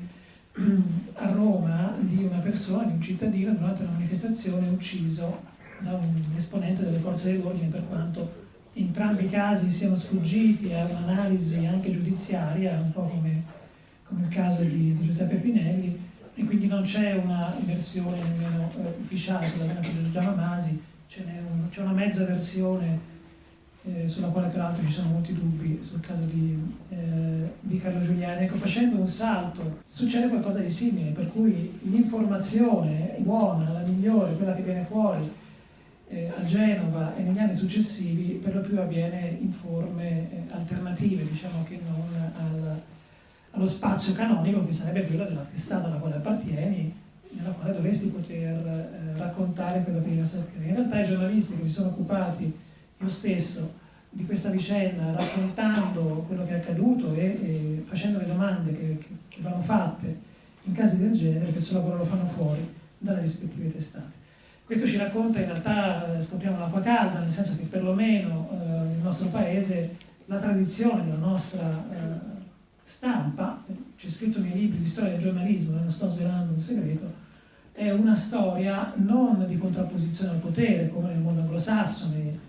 a Roma di una persona, di un cittadino, durante una manifestazione ucciso da un esponente delle forze dell'ordine per quanto entrambi i casi siano sfuggiti a un'analisi anche giudiziaria, un po' come, come il caso di, di, Giuseppe Pinelli, e quindi non c'è una versione nemmeno eh, ufficiale, quella di Giugiano Masi, c'è un, una mezza versione eh, sulla quale tra l'altro ci sono molti dubbi sul caso di, eh, di, Carlo Giuliani. Ecco, facendo un salto succede qualcosa di simile, per cui l'informazione buona, la migliore, quella che viene fuori eh, a Genova e negli anni successivi, per lo più avviene in forme eh, alternative, diciamo che non al, allo spazio canonico che sarebbe quello della testata alla quale appartieni, nella quale dovresti poter eh, raccontare quello che devi sapere. In realtà i giornalisti che si sono occupati io stesso di questa vicenda, raccontando quello che è accaduto e, e facendo le domande che, che, che, vanno fatte in casi del genere, questo lavoro lo fanno fuori dalle rispettive testate. Questo ci racconta in realtà, eh, scopriamo l'acqua calda, nel senso che perlomeno eh, nel nostro paese la tradizione della nostra eh, stampa, c'è scritto nei libri di storia del giornalismo, non sto svelando un segreto, è una storia non di contrapposizione al potere, come nel mondo anglosassone,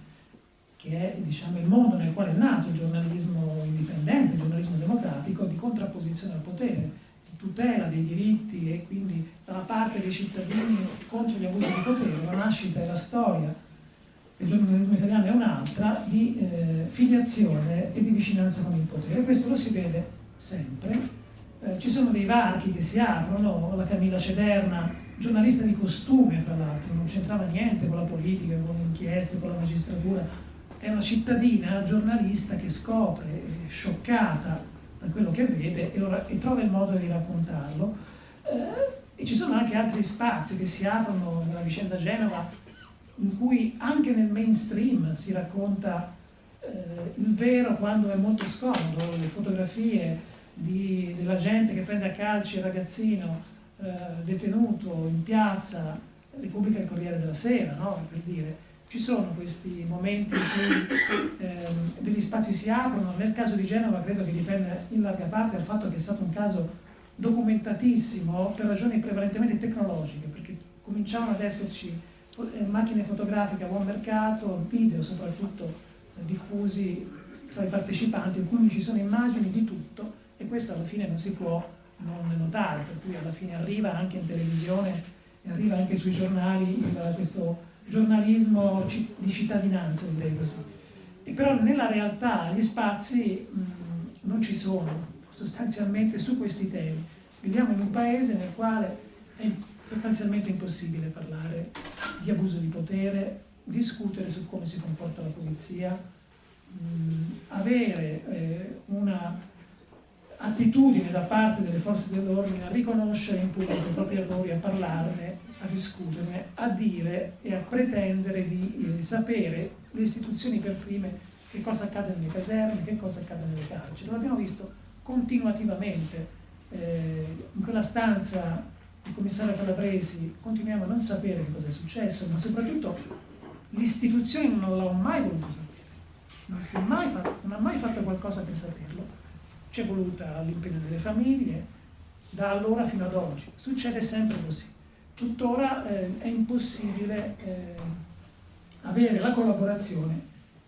che è diciamo, il mondo nel quale è nato il giornalismo indipendente, il giornalismo democratico, di contrapposizione al potere, di tutela dei diritti e quindi dalla parte dei cittadini contro gli abusi di potere. La nascita e la storia del giornalismo italiano è un'altra, di eh, filiazione e di vicinanza con il potere. Questo lo si vede sempre. Eh, ci sono dei varchi che si aprono, la Camilla Cederna, giornalista di costume fra l'altro, non c'entrava niente con la politica, con le inchieste, con la magistratura, è una cittadina giornalista che scopre, è scioccata da quello che vede e, lo, e trova il modo di raccontarlo. Eh, e ci sono anche altri spazi che si aprono nella vicenda Genova in cui anche nel mainstream si racconta eh, il vero quando è molto scomodo, le fotografie di, della gente che prende a calci il ragazzino eh, detenuto in piazza, le pubblica il Corriere della Sera, no? per dire ci sono questi momenti in cui ehm, degli spazi si aprono, nel caso di Genova credo che dipenda in larga parte dal fatto che è stato un caso documentatissimo per ragioni prevalentemente tecnologiche, perché cominciavano ad esserci eh, macchine fotografiche a buon mercato, video soprattutto eh, diffusi tra i partecipanti, in cui ci sono immagini di tutto e questo alla fine non si può non notare, per cui alla fine arriva anche in televisione e arriva anche sui giornali questo giornalismo di cittadinanza, direi così. E però nella realtà gli spazi mh, non ci sono sostanzialmente su questi temi. Viviamo in un paese nel quale è sostanzialmente impossibile parlare di abuso di potere, discutere su come si comporta la polizia, mh, avere eh, una attitudine da parte delle forze dell'ordine a riconoscere in pubblico i propri errori, a parlarne a discuterne, a dire e a pretendere di eh, sapere le istituzioni per prime che cosa accade nelle caserme, che cosa accade nelle carceri. Lo abbiamo visto continuativamente. Eh, in quella stanza il commissario Calabresi continuiamo a non sapere che cosa è successo, ma soprattutto l'istituzione non l'ha mai voluto sapere, non, mai fatto, non ha mai fatto qualcosa per saperlo. C'è voluta l'impegno delle famiglie, da allora fino ad oggi. Succede sempre così. Tuttora eh, è impossibile eh, avere la collaborazione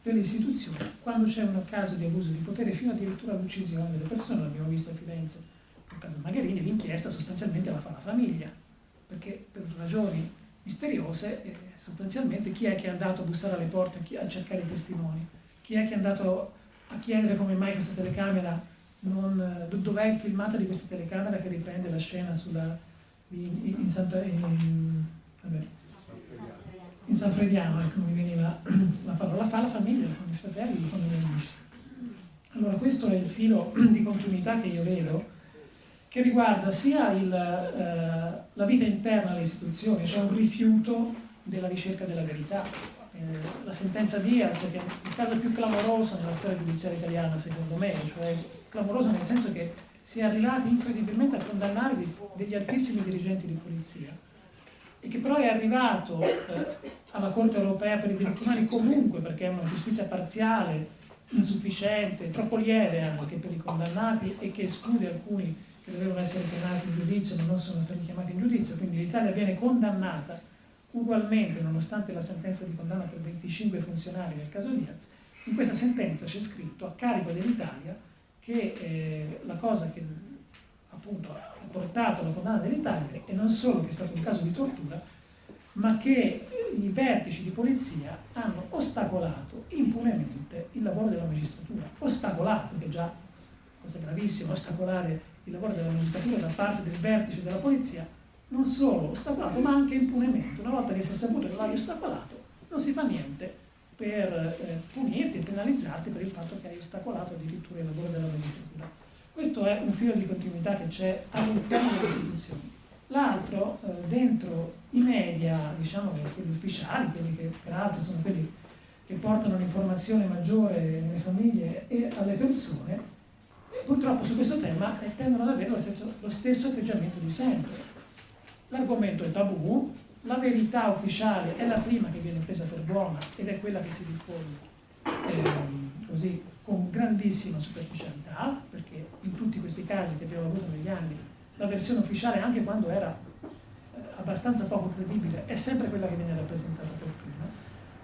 delle istituzioni. Quando c'è un caso di abuso di potere fino addirittura all'uccisione delle persone, l'abbiamo visto a Firenze nel caso Magherini, l'inchiesta sostanzialmente la fa la famiglia, perché per ragioni misteriose, eh, sostanzialmente chi è che è andato a bussare alle porte a cercare i testimoni, chi è che è andato a chiedere come mai questa telecamera non, dov'è il filmato di questa telecamera che riprende la scena sulla, in, in, Santa, in, vabbè, in San Frediano, ecco mi veniva la parola, la fa la famiglia, la fanno i fratelli, la fanno gli amici. Allora questo è il filo di continuità che io vedo, che riguarda sia il, eh, la vita interna alle istituzioni, cioè un rifiuto della ricerca della verità. Eh, la sentenza Diaz, che è il caso più clamoroso nella storia giudiziaria italiana, secondo me, cioè clamoroso nel senso che si è arrivati incredibilmente a condannare degli altissimi dirigenti di polizia e che però è arrivato eh, alla Corte europea per i diritti umani comunque perché è una giustizia parziale, insufficiente, troppo lieve anche per i condannati e che esclude alcuni che dovevano essere chiamati in giudizio ma non sono stati chiamati in giudizio, quindi l'Italia viene condannata ugualmente nonostante la sentenza di condanna per 25 funzionari nel caso Diaz, in questa sentenza c'è scritto a carico dell'Italia che eh, la cosa che appunto ha portato alla condanna dell'Italia e non solo che è stato un caso di tortura, ma che i vertici di polizia hanno ostacolato impunemente il lavoro della magistratura. Ostacolato, che è già cosa gravissima, ostacolare il lavoro della magistratura da parte del vertice della polizia, non solo ostacolato, ma anche impunemente. Una volta che si è saputo che l'hai ostacolato, non si fa niente per eh, punirti e penalizzarti per il fatto che hai ostacolato addirittura il lavoro della magistratura. Questo è un filo di continuità che c'è all'interno delle istituzioni. L'altro, eh, dentro i media, diciamo quelli ufficiali, quelli che peraltro sono quelli che portano l'informazione maggiore nelle famiglie e alle persone, purtroppo su questo tema eh, tendono ad avere lo stesso, lo stesso atteggiamento di sempre. L'argomento è tabù, la verità ufficiale è la prima che viene presa per buona ed è quella che si diffonde eh, così con grandissima superficialità, perché in tutti questi casi che abbiamo avuto negli anni la versione ufficiale, anche quando era eh, abbastanza poco credibile, è sempre quella che viene rappresentata per prima,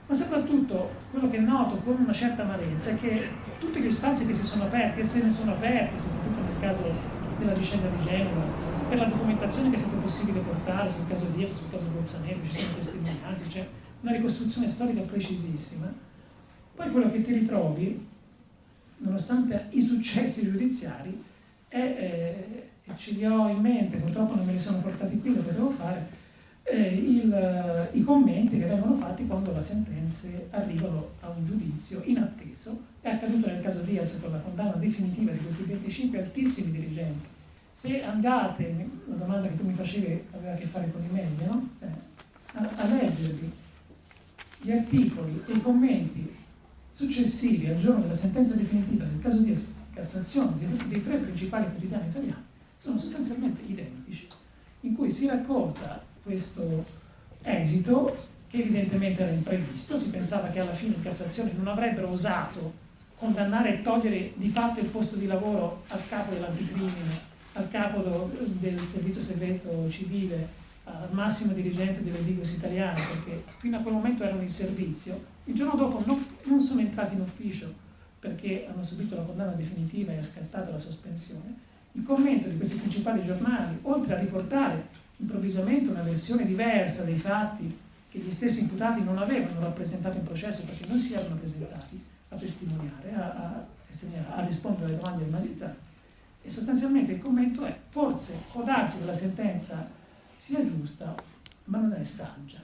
ma soprattutto quello che noto con una certa amarezza è che tutti gli spazi che si sono aperti, e se ne sono aperti, soprattutto nel caso della vicenda di Genova, per la documentazione che è stato possibile portare sul caso Diaz, sul caso Bolzanello, ci sono testimonianze, c'è una ricostruzione storica precisissima. Poi quello che ti ritrovi, nonostante i successi giudiziari, è, eh, e ce li ho in mente, purtroppo non me li sono portati qui, lo potevo fare, eh, il, i commenti che vengono fatti quando le sentenze arrivano a un giudizio inatteso. È accaduto nel caso Diaz con la condanna definitiva di questi 25 altissimi dirigenti se andate, la domanda che tu mi facevi aveva a che fare con i media, no? eh, a, a leggervi gli articoli e i commenti successivi al giorno della sentenza definitiva del caso di Cassazione dei, dei tre principali quotidiani italiani sono sostanzialmente identici, in cui si racconta questo esito che evidentemente era imprevisto, si pensava che alla fine in Cassazione non avrebbero osato condannare e togliere di fatto il posto di lavoro al capo dell'anticrimine al capo del servizio segreto civile, al massimo dirigente delle Ligos italiane, perché fino a quel momento erano in servizio, il giorno dopo non, non sono entrati in ufficio perché hanno subito la condanna definitiva e è scattata la sospensione, il commento di questi principali giornali, oltre a riportare improvvisamente una versione diversa dei fatti che gli stessi imputati non avevano rappresentato in processo perché non si erano presentati a testimoniare, a, a, testimoniare, a rispondere alle domande del magistrato, e sostanzialmente il commento è forse può darsi che la sentenza sia giusta ma non è saggia.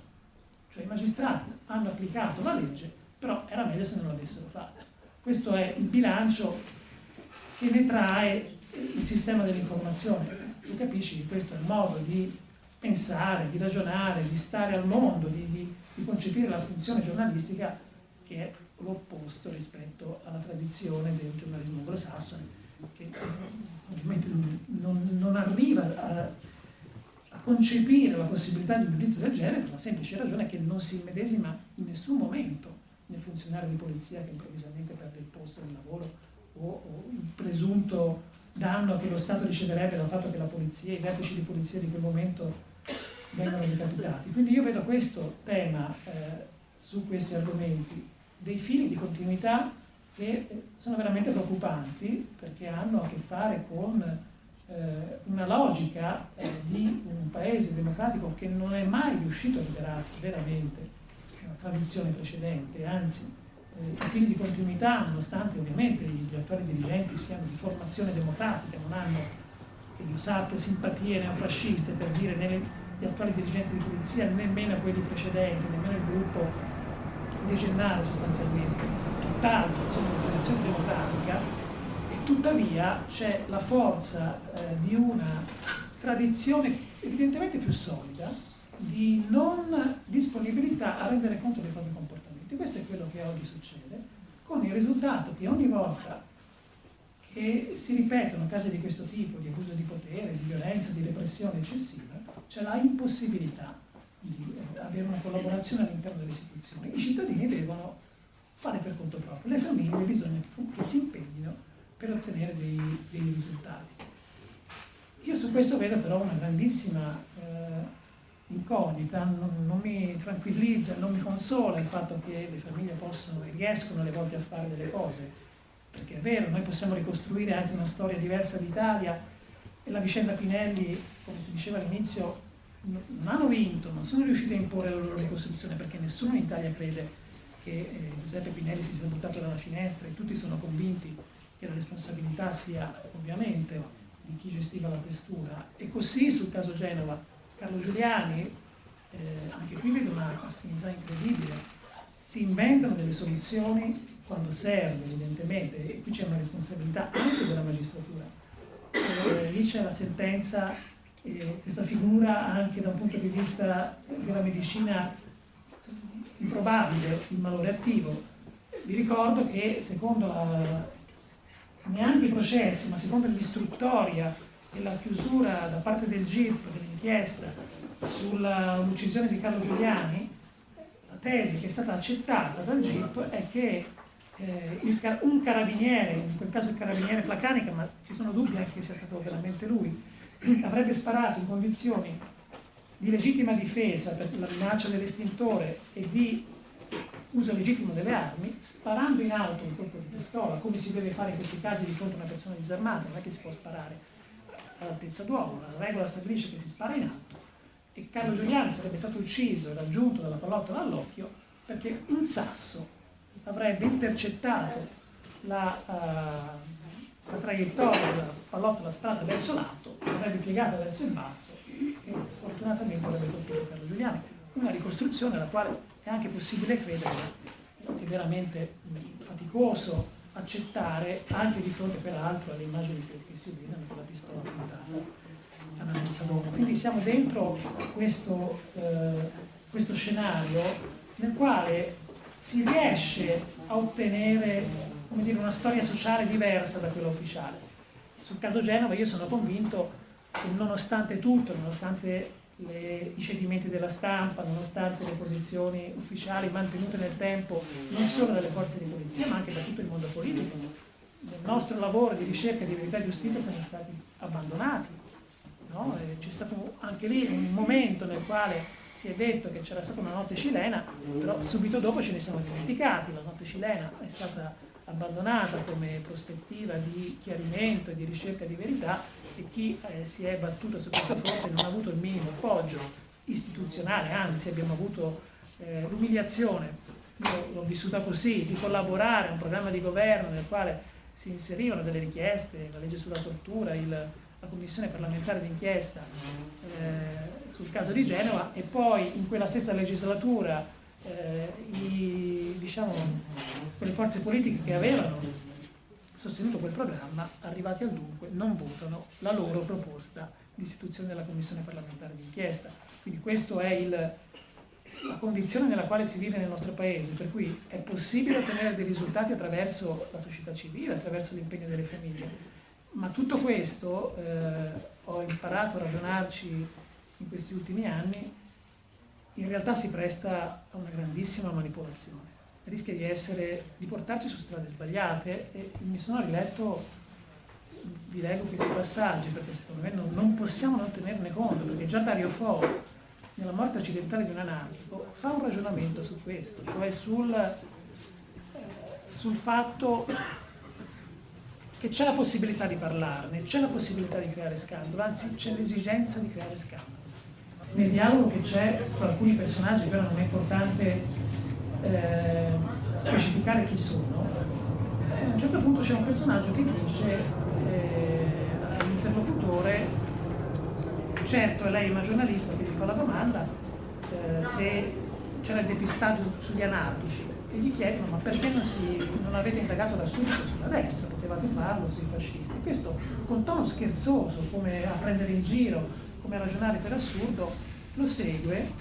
Cioè i magistrati hanno applicato la legge però era meglio se non l'avessero fatta. Questo è il bilancio che ne trae il sistema dell'informazione. Tu capisci che questo è il modo di pensare, di ragionare, di stare al mondo, di, di, di concepire la funzione giornalistica che è l'opposto rispetto alla tradizione del giornalismo anglosassone che ovviamente non, non arriva a, a, concepire la possibilità di un giudizio del genere per la semplice ragione che non si immedesima in nessun momento nel funzionario di polizia che improvvisamente perde il posto di lavoro o, o il presunto danno che lo Stato riceverebbe dal fatto che la polizia, i vertici di polizia di quel momento vengono decapitati. Quindi io vedo questo tema eh, su questi argomenti, dei fili di continuità che sono veramente preoccupanti perché hanno a che fare con eh, una logica eh, di un paese democratico che non è mai riuscito a liberarsi veramente una tradizione precedente, anzi eh, i fili di continuità, nonostante ovviamente gli attuali dirigenti siano di formazione democratica, non hanno, che io sappia, simpatie neofasciste per dire né gli attuali dirigenti di polizia, nemmeno quelli precedenti, nemmeno il gruppo De Gennaro sostanzialmente, tutt'altro, sono di tradizione democratica, e tuttavia c'è la forza eh, di una tradizione evidentemente più solida di non disponibilità a rendere conto dei propri comportamenti. Questo è quello che oggi succede, con il risultato che ogni volta che si ripetono casi di questo tipo, di abuso di potere, di violenza, di repressione eccessiva, c'è la impossibilità di avere una collaborazione all'interno delle istituzioni. I cittadini devono fare per conto proprio, le famiglie bisogna che si impegnino per ottenere dei, dei risultati. Io su questo vedo però una grandissima eh, incognita, non, non, mi tranquillizza, non mi consola il fatto che le famiglie possono e riescono alle volte a fare delle cose, perché è vero, noi possiamo ricostruire anche una storia diversa d'Italia e la vicenda Pinelli, come si diceva all'inizio, non hanno vinto, non sono riusciti a imporre la loro ricostruzione perché nessuno in Italia crede che eh, Giuseppe Pinelli si sia buttato dalla finestra e tutti sono convinti che la responsabilità sia ovviamente di chi gestiva la questura e così sul caso Genova Carlo Giuliani, eh, anche qui vedo una affinità incredibile, si inventano delle soluzioni quando serve evidentemente e qui c'è una responsabilità anche della magistratura. Eh, lì c'è la sentenza, eh, questa figura anche da un punto di vista della medicina improbabile, il malore attivo. Vi ricordo che secondo la, neanche i processi, ma secondo l'istruttoria e la chiusura da parte del GIP dell'inchiesta sull'uccisione di Carlo Giuliani, la tesi che è stata accettata dal GIP è che eh, il, un carabiniere, in quel caso il carabiniere Placanica, ma ci sono dubbi anche che sia stato veramente lui, avrebbe sparato in condizioni di legittima difesa per la minaccia dell'estintore e di uso legittimo delle armi, sparando in auto un colpo di pistola, come si deve fare in questi casi di fronte a una persona disarmata, non è che si può sparare all'altezza d'uomo, la regola stabilisce che si spara in alto e Carlo Giuliani sarebbe stato ucciso e raggiunto dalla pallottola all'occhio perché un sasso avrebbe intercettato la, uh, la traiettoria pallottola sparata verso l'alto, l'avrebbe piegata verso il basso e sfortunatamente avrebbe colpito Carlo Giuliani. Una ricostruzione alla quale è anche possibile credere, è veramente faticoso accettare anche di fronte peraltro alle immagini che, si vedono con la pistola puntata a Namezzadone. Quindi siamo dentro questo, eh, questo scenario nel quale si riesce a ottenere dire, una storia sociale diversa da quella ufficiale. Sul caso Genova io sono convinto che nonostante tutto, nonostante le, i cedimenti della stampa, nonostante le posizioni ufficiali mantenute nel tempo non solo dalle forze di polizia ma anche da tutto il mondo politico. Nel nostro lavoro di ricerca di verità e giustizia siamo stati abbandonati. No? C'è stato anche lì un momento nel quale si è detto che c'era stata una notte cilena, però subito dopo ce ne siamo dimenticati, la notte cilena è stata abbandonata come prospettiva di chiarimento e di ricerca di verità e chi eh, si è battuto su questo fronte non ha avuto il minimo appoggio istituzionale, anzi abbiamo avuto eh, l'umiliazione, io l'ho vissuta così, di collaborare a un programma di governo nel quale si inserivano delle richieste, la legge sulla tortura, il, la commissione parlamentare d'inchiesta eh, sul caso di Genova e poi in quella stessa legislatura eh, i, diciamo, quelle forze politiche che avevano sostenuto quel programma, arrivati al dunque, non votano la loro proposta di istituzione della Commissione parlamentare d'inchiesta. Quindi questa è il, la condizione nella quale si vive nel nostro Paese, per cui è possibile ottenere dei risultati attraverso la società civile, attraverso l'impegno delle famiglie, ma tutto questo, eh, ho imparato a ragionarci in questi ultimi anni, in realtà si presta a una grandissima manipolazione rischia di, essere, di portarci su strade sbagliate e mi sono riletto, vi leggo questi passaggi perché secondo me non, non possiamo non tenerne conto, perché già Dario Fo, nella morte accidentale di un anarchico, fa un ragionamento su questo, cioè sul, eh, sul fatto che c'è la possibilità di parlarne, c'è la possibilità di creare scandalo, anzi c'è l'esigenza di creare scandalo. Nel dialogo che c'è fra alcuni personaggi, però non è importante eh, specificare chi sono, eh, a un certo punto c'è un personaggio che dice eh, all'interlocutore, certo lei è una giornalista che gli fa la domanda eh, se c'era il depistaggio sugli anarchici, e gli chiedono ma perché non, si, non avete indagato da subito sulla destra, potevate farlo sui fascisti. Questo con tono scherzoso, come a prendere in giro, come ragionare per assurdo, lo segue,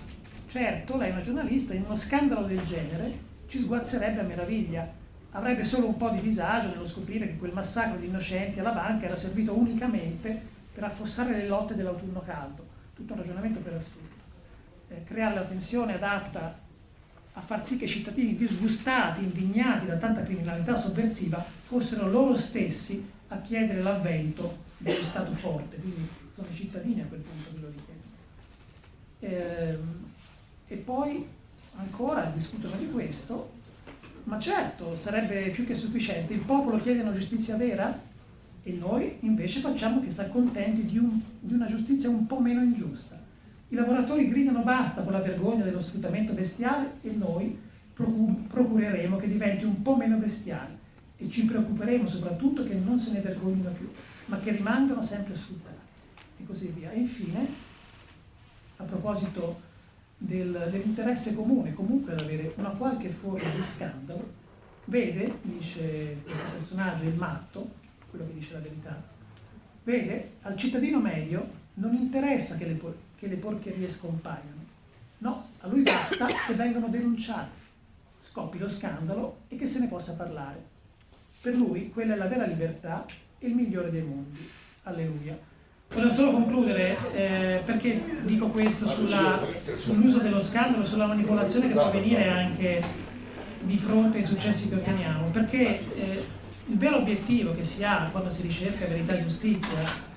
certo lei è una giornalista, in uno scandalo del genere ci sguazzerebbe a meraviglia, avrebbe solo un po' di disagio nello scoprire che quel massacro di innocenti alla banca era servito unicamente per affossare le lotte dell'autunno caldo, tutto un ragionamento per assurdo. Eh, creare la tensione adatta a far sì che i cittadini disgustati, indignati da tanta criminalità sovversiva fossero loro stessi a chiedere l'avvento dello Stato forte, quindi sono i cittadini a quel punto che lo richiedono. Ehm, e poi ancora discutono di questo, ma certo sarebbe più che sufficiente, il popolo chiede una giustizia vera e noi invece facciamo che si accontenti di, un, di una giustizia un po' meno ingiusta. I lavoratori gridano basta con la vergogna dello sfruttamento bestiale e noi procureremo che diventi un po' meno bestiale e ci preoccuperemo soprattutto che non se ne vergognino più, ma che rimangano sempre sfruttati così via. E infine, a proposito del, dell'interesse comune, comunque ad avere una qualche forma di scandalo, vede, dice questo personaggio, il matto, quello che dice la verità, vede al cittadino medio non interessa che le che le porcherie scompaiano. No, a lui basta che vengano denunciate, scoppi lo scandalo e che se ne possa parlare. Per lui quella è la vera libertà e il migliore dei mondi. Alleluia. Volevo solo concludere, eh, perché dico questo sull'uso dello scandalo, sulla manipolazione che può avvenire anche di fronte ai successi che otteniamo, perché eh, il vero obiettivo che si ha quando si ricerca verità e giustizia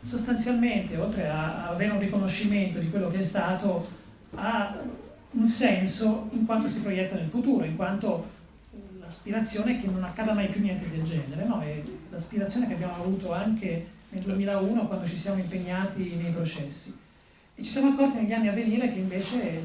sostanzialmente, oltre a, avere un riconoscimento di quello che è stato, ha un senso in quanto si proietta nel futuro, in quanto l'aspirazione è che non accada mai più niente del genere, no? l'aspirazione che abbiamo avuto anche nel 2001 quando ci siamo impegnati nei processi. E ci siamo accorti negli anni a venire che invece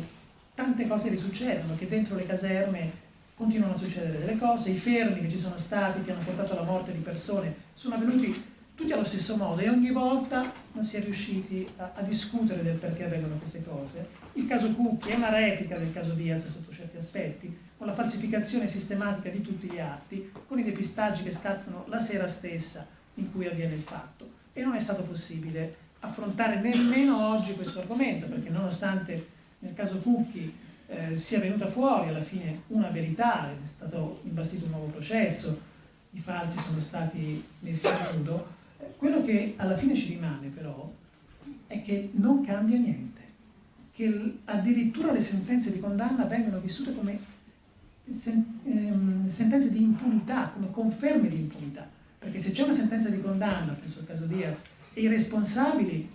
tante cose risuccedono, che dentro le caserme continuano a succedere delle cose, i fermi che ci sono stati, che hanno portato alla morte di persone, sono avvenuti tutti allo stesso modo e ogni volta non si è riusciti a, a, discutere del perché avvengono queste cose. Il caso Cucchi è una replica del caso Diaz sotto certi aspetti, con la falsificazione sistematica di tutti gli atti, con i depistaggi che scattano la sera stessa in cui avviene il fatto. E non è stato possibile affrontare nemmeno oggi questo argomento, perché nonostante nel caso Cucchi eh, sia venuta fuori alla fine una verità, è stato imbastito un nuovo processo, i falsi sono stati messi a nudo, quello che alla fine ci rimane però è che non cambia niente, che addirittura le sentenze di condanna vengono vissute come ehm, sentenze di impunità, come conferme di impunità, perché se c'è una sentenza di condanna, penso al caso Diaz, e i responsabili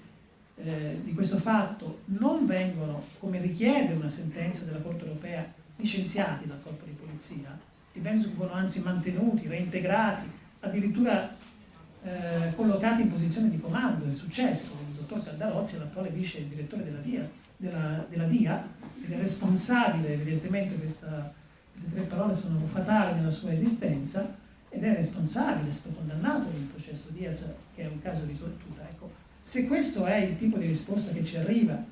eh, di questo fatto non vengono, come richiede una sentenza della Corte europea, licenziati dal corpo di polizia, e vengono anzi mantenuti, reintegrati, addirittura eh, collocati in posizione di comando, è successo, il dottor Caldarozzi l'attuale vice direttore della, Diaz, della, della DIA ed è responsabile, evidentemente questa, queste tre parole sono fatali nella sua esistenza, ed è responsabile, è stato condannato nel processo Diaz, che è un caso di tortura. Ecco, se questo è il tipo di risposta che ci arriva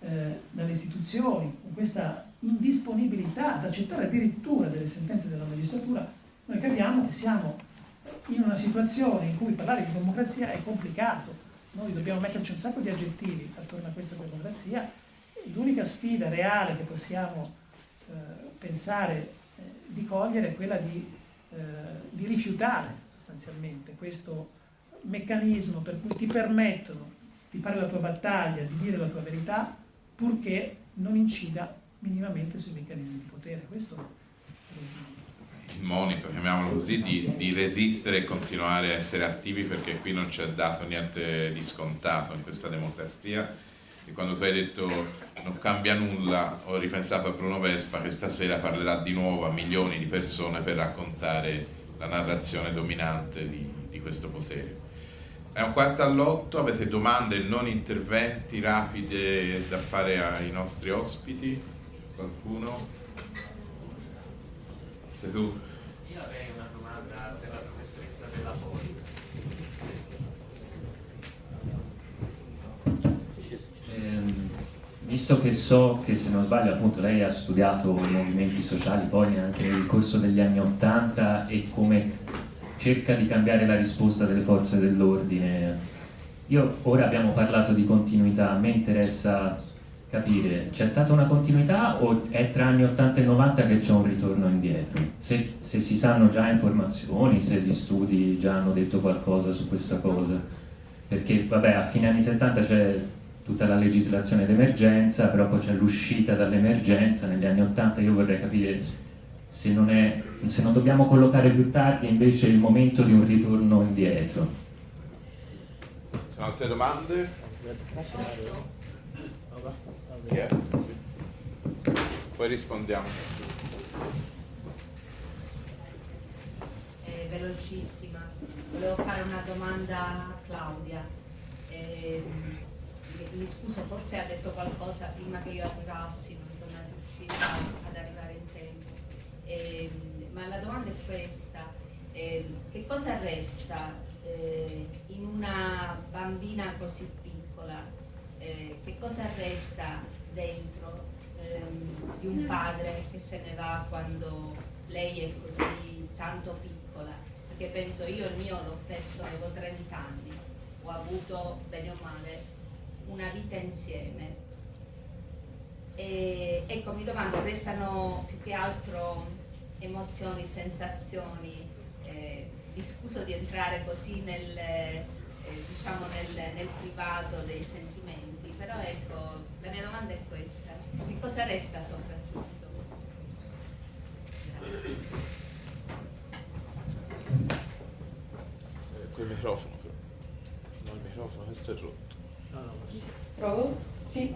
eh, dalle istituzioni, con questa indisponibilità ad accettare addirittura delle sentenze della magistratura, noi capiamo che siamo in una situazione in cui parlare di democrazia è complicato, noi dobbiamo metterci un sacco di aggettivi attorno a questa democrazia, l'unica sfida reale che possiamo eh, pensare eh, di cogliere è quella di, eh, di rifiutare sostanzialmente questo meccanismo per cui ti permettono di fare la tua battaglia, di dire la tua verità, purché non incida minimamente sui meccanismi di potere. Questo è lo il monito, chiamiamolo così, di, di, resistere e continuare a essere attivi perché qui non ci è dato niente di scontato in questa democrazia e quando tu hai detto non cambia nulla ho ripensato a Bruno Vespa che stasera parlerà di nuovo a milioni di persone per raccontare la narrazione dominante di, di questo potere. È un quarto all'otto, avete domande non interventi rapide da fare ai nostri ospiti? Qualcuno? Sei tu? Io avrei una domanda per la professoressa Della Poli. Ehm, visto che so che se non sbaglio appunto lei ha studiato i movimenti sociali poi anche nel corso degli anni Ottanta e come cerca di cambiare la risposta delle forze dell'ordine. Io ora abbiamo parlato di continuità, a me interessa capire, c'è stata una continuità o è tra anni 80 e 90 che c'è un ritorno indietro? Se, se, si sanno già informazioni, se gli studi già hanno detto qualcosa su questa cosa. Perché vabbè, a fine anni 70 c'è tutta la legislazione d'emergenza, però poi c'è l'uscita dall'emergenza, negli anni 80 io vorrei capire se non, è, se non dobbiamo collocare più tardi invece il momento di un ritorno indietro. Sono altre domande? Yeah. Poi rispondiamo. È velocissima. Volevo fare una domanda a Claudia. Eh, mi scuso, forse ha detto qualcosa prima che io arrivassi, non sono riuscita ad arrivare in tempo. Eh, ma la domanda è questa. Eh, che cosa resta eh, in una bambina così piccola? Eh, che cosa resta dentro ehm, di un padre che se ne va quando lei è così tanto piccola? Perché penso io il mio l'ho perso, avevo 30 anni, ho avuto bene o male una vita insieme. E, ecco, mi domando, restano più che altro emozioni, sensazioni, eh, mi scuso di entrare così nel, eh, diciamo nel, nel privato dei sentimenti, però ecco, la mia domanda è questa, che cosa resta soprattutto? Col microfono però. No, il microfono, questo è rotto. Provo? Sì.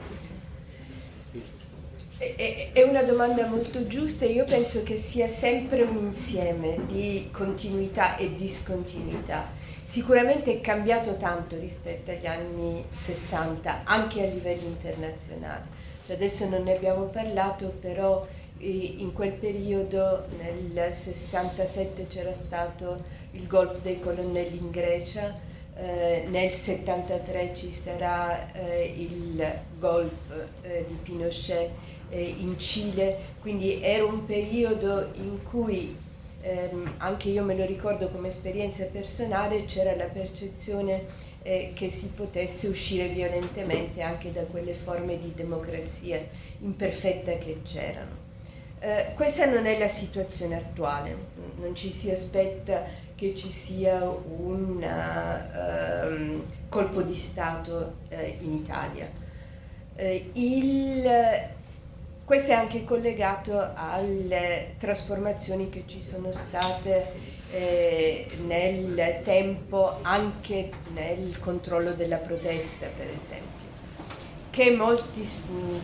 È, una domanda molto giusta e io penso che sia sempre un insieme di continuità e discontinuità. Sicuramente è cambiato tanto rispetto agli anni 60, anche a livello internazionale. Cioè adesso non ne abbiamo parlato, però in quel periodo, nel 67, c'era stato il golpe dei colonnelli in Grecia, eh, nel 73 ci sarà eh, il golpe eh, di Pinochet eh, in Cile, quindi era un periodo in cui ehm, anche io me lo ricordo come esperienza personale, c'era la percezione eh, che si potesse uscire violentemente anche da quelle forme di democrazia imperfetta che c'erano. Questa non è la situazione attuale, non ci si aspetta che ci sia un uh, colpo di Stato uh, in Italia. Uh, il, questo è anche collegato alle trasformazioni che ci sono state eh, nel tempo anche nel controllo della protesta, per esempio, che molti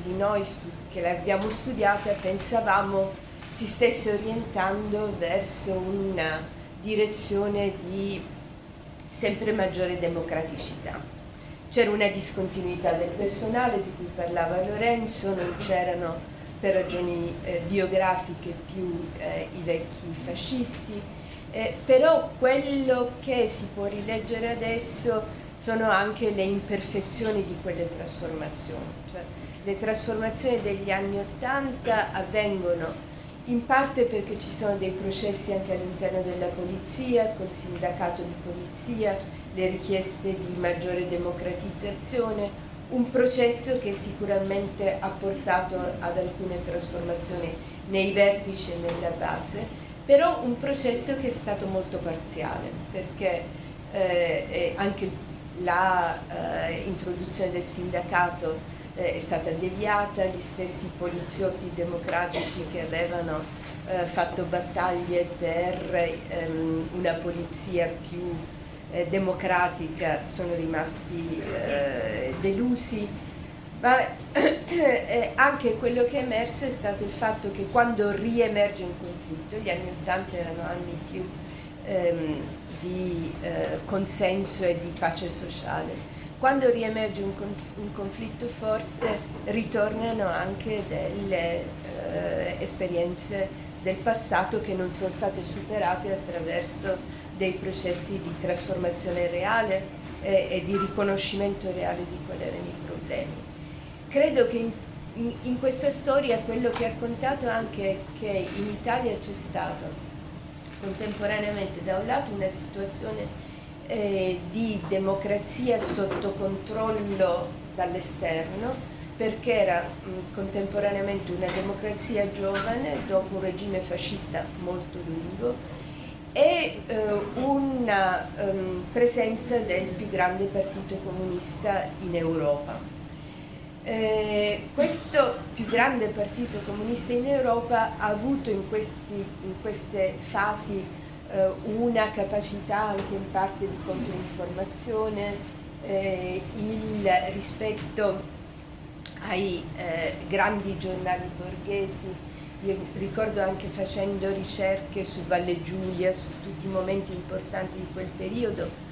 di noi che l'abbiamo studiata pensavamo si stesse orientando verso una direzione di sempre maggiore democraticità. C'era una discontinuità del personale di cui parlava Lorenzo, non c'erano per ragioni eh, biografiche più eh, i vecchi fascisti, eh, però quello che si può rileggere adesso sono anche le imperfezioni di quelle trasformazioni. Cioè, le trasformazioni degli anni Ottanta avvengono in parte perché ci sono dei processi anche all'interno della polizia, col sindacato di polizia, le richieste di maggiore democratizzazione, un processo che sicuramente ha portato ad alcune trasformazioni nei vertici e nella base, però un processo che è stato molto parziale, perché eh, anche l'introduzione eh, del sindacato è stata deviata, gli stessi poliziotti democratici che avevano eh, fatto battaglie per ehm, una polizia più eh, democratica sono rimasti eh, delusi, ma eh, anche quello che è emerso è stato il fatto che quando riemerge un conflitto, gli anni 80 erano anni più ehm, di eh, consenso e di pace sociale. Quando riemerge un, un conflitto forte ritornano anche delle eh, esperienze del passato che non sono state superate attraverso dei processi di trasformazione reale eh, e di riconoscimento reale di quali erano i problemi. Credo che in, in, in questa storia quello che ha contato anche che in Italia c'è stato contemporaneamente da un lato una situazione eh, di democrazia sotto controllo dall'esterno perché era mh, contemporaneamente una democrazia giovane dopo un regime fascista molto lungo e eh, una um, presenza del più grande partito comunista in Europa. Eh, questo più grande partito comunista in Europa ha avuto in, questi, in queste fasi eh, una capacità anche in parte di controinformazione, eh, il rispetto ai eh, grandi giornali borghesi, io ricordo anche facendo ricerche su Valle Giulia, su tutti i momenti importanti di quel periodo,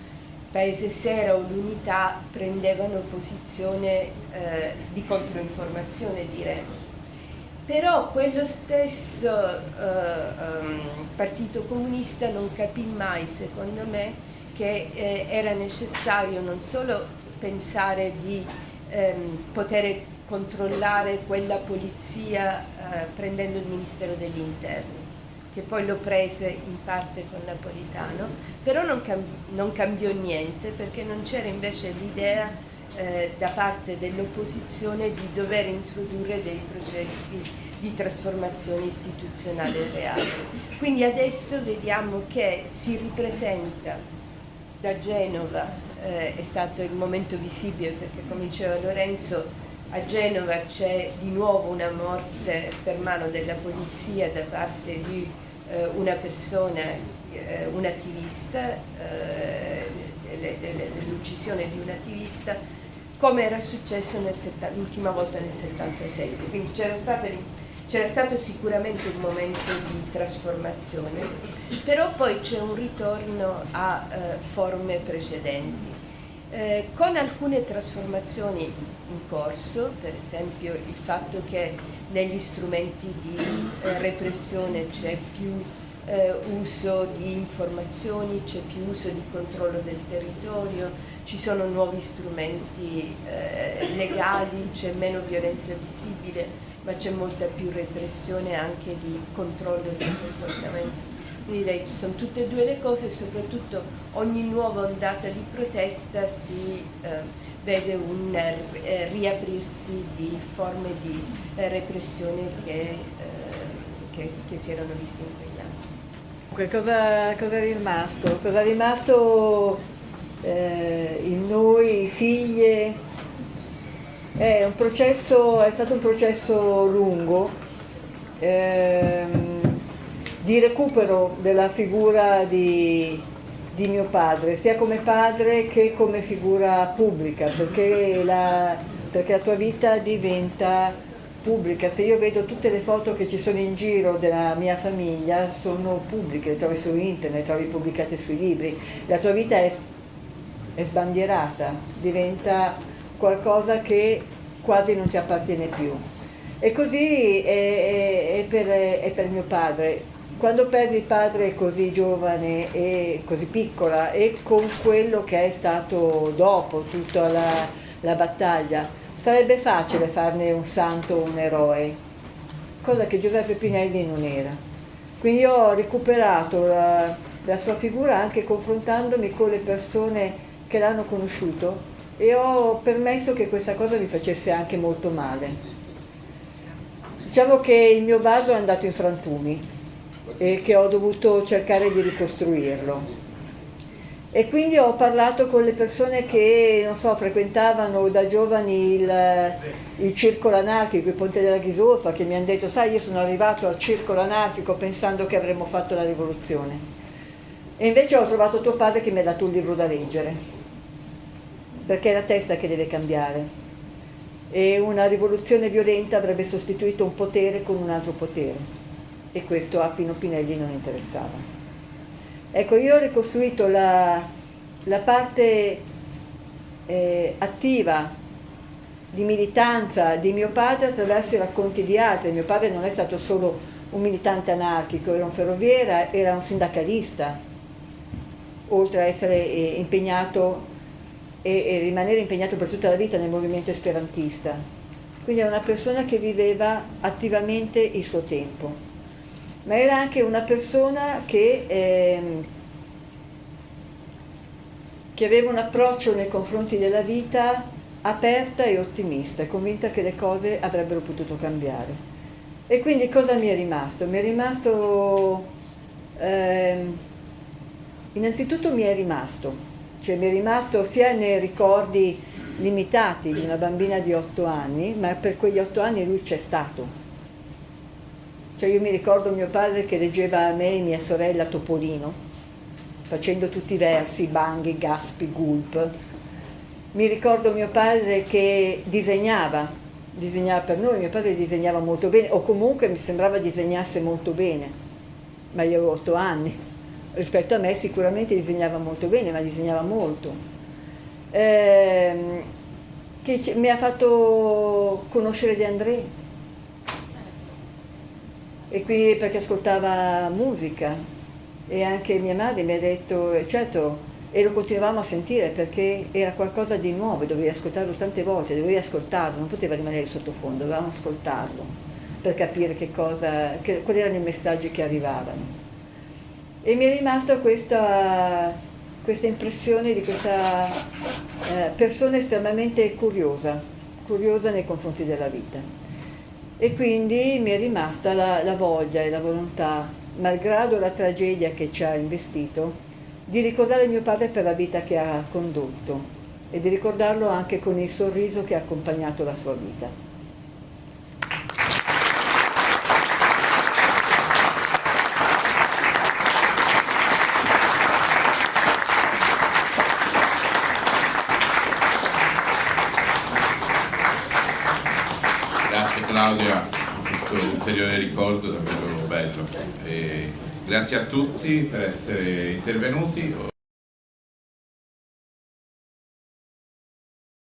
Paese Sera o l'Unità prendevano posizione eh, di controinformazione, diremo. Però quello stesso eh, um, Partito Comunista non capì mai, secondo me, che eh, era necessario non solo pensare di ehm, poter controllare quella polizia eh, prendendo il Ministero degli Interni che poi lo prese in parte con Napolitano, però non, cambi non cambiò niente perché non c'era invece l'idea eh, da parte dell'opposizione di dover introdurre dei processi di trasformazione istituzionale reale. Quindi adesso vediamo che si ripresenta da Genova, eh, è stato il momento visibile perché come diceva Lorenzo a Genova c'è di nuovo una morte per mano della polizia da parte di eh, una persona, eh, un attivista, eh, dell'uccisione di un attivista, come era successo l'ultima volta nel 77. Quindi c'era stato sicuramente un momento di trasformazione, però poi c'è un ritorno a eh, forme precedenti. Eh, con alcune trasformazioni in corso, per esempio il fatto che negli strumenti di eh, repressione c'è più eh, uso di informazioni, c'è più uso di controllo del territorio, ci sono nuovi strumenti eh, legali, c'è meno violenza visibile, ma c'è molta più repressione anche di controllo del comportamento quindi direi ci sono tutte e due le cose e soprattutto ogni nuova ondata di protesta si eh, vede un eh, riaprirsi di forme di eh, repressione che, eh, che, che, si erano viste in quegli anni. Cosa, cosa è rimasto? Cosa è rimasto eh, in noi, figlie? È, processo, è stato un processo lungo. Ehm, di recupero della figura di, di, mio padre, sia come padre che come figura pubblica, perché la, perché la tua vita diventa pubblica. Se io vedo tutte le foto che ci sono in giro della mia famiglia, sono pubbliche, le trovi su internet, le trovi pubblicate sui libri. La tua vita è, è sbandierata, diventa qualcosa che quasi non ti appartiene più. E così è, è, è, per, è per mio padre quando perdi il padre così giovane e così piccola e con quello che è stato dopo tutta la, la battaglia, sarebbe facile farne un santo un eroe, cosa che Giuseppe Pinelli non era. Quindi ho recuperato la, la sua figura anche confrontandomi con le persone che l'hanno conosciuto e ho permesso che questa cosa mi facesse anche molto male. Diciamo che il mio vaso è andato in frantumi, e che ho dovuto cercare di ricostruirlo. E quindi ho parlato con le persone che, non so, frequentavano da giovani il, il circolo anarchico, il Ponte della Ghisolfa, che mi hanno detto, sai, io sono arrivato al circolo anarchico pensando che avremmo fatto la rivoluzione. E invece ho trovato tuo padre che mi ha dato un libro da leggere, perché è la testa che deve cambiare. E una rivoluzione violenta avrebbe sostituito un potere con un altro potere e questo a Pino Pinelli non interessava. Ecco, io ho ricostruito la, la parte eh, attiva di militanza di mio padre attraverso i racconti di altri. Mio padre non è stato solo un militante anarchico, era un ferroviere, era un sindacalista, oltre a essere eh, impegnato e, e rimanere impegnato per tutta la vita nel movimento esperantista. Quindi era una persona che viveva attivamente il suo tempo ma era anche una persona che, ehm, che aveva un approccio nei confronti della vita aperta e ottimista, convinta che le cose avrebbero potuto cambiare. E quindi cosa mi è rimasto? Mi è rimasto, ehm, innanzitutto mi è rimasto, cioè mi è rimasto sia nei ricordi limitati di una bambina di otto anni, ma per quegli otto anni lui c'è stato, cioè io mi ricordo mio padre che leggeva a me e mia sorella Topolino, facendo tutti i versi, banghi, gaspi, gulp. Mi ricordo mio padre che disegnava, disegnava per noi, mio padre disegnava molto bene, o comunque mi sembrava disegnasse molto bene, ma io avevo otto anni. Rispetto a me sicuramente disegnava molto bene, ma disegnava molto. Eh, che mi ha fatto conoscere De André, e qui perché ascoltava musica e anche mia madre mi ha detto, certo, e lo continuavamo a sentire perché era qualcosa di nuovo, dovevi ascoltarlo tante volte, dovevi ascoltarlo, non poteva rimanere sottofondo, dovevamo ascoltarlo per capire che cosa, che, quali erano i messaggi che arrivavano. E mi è rimasta questa, questa impressione di questa eh, persona estremamente curiosa, curiosa nei confronti della vita e quindi mi è rimasta la, la voglia e la volontà, malgrado la tragedia che ci ha investito, di ricordare mio padre per la vita che ha condotto e di ricordarlo anche con il sorriso che ha accompagnato la sua vita. Claudia questo ulteriore ricordo davvero bello. E grazie a tutti per essere intervenuti.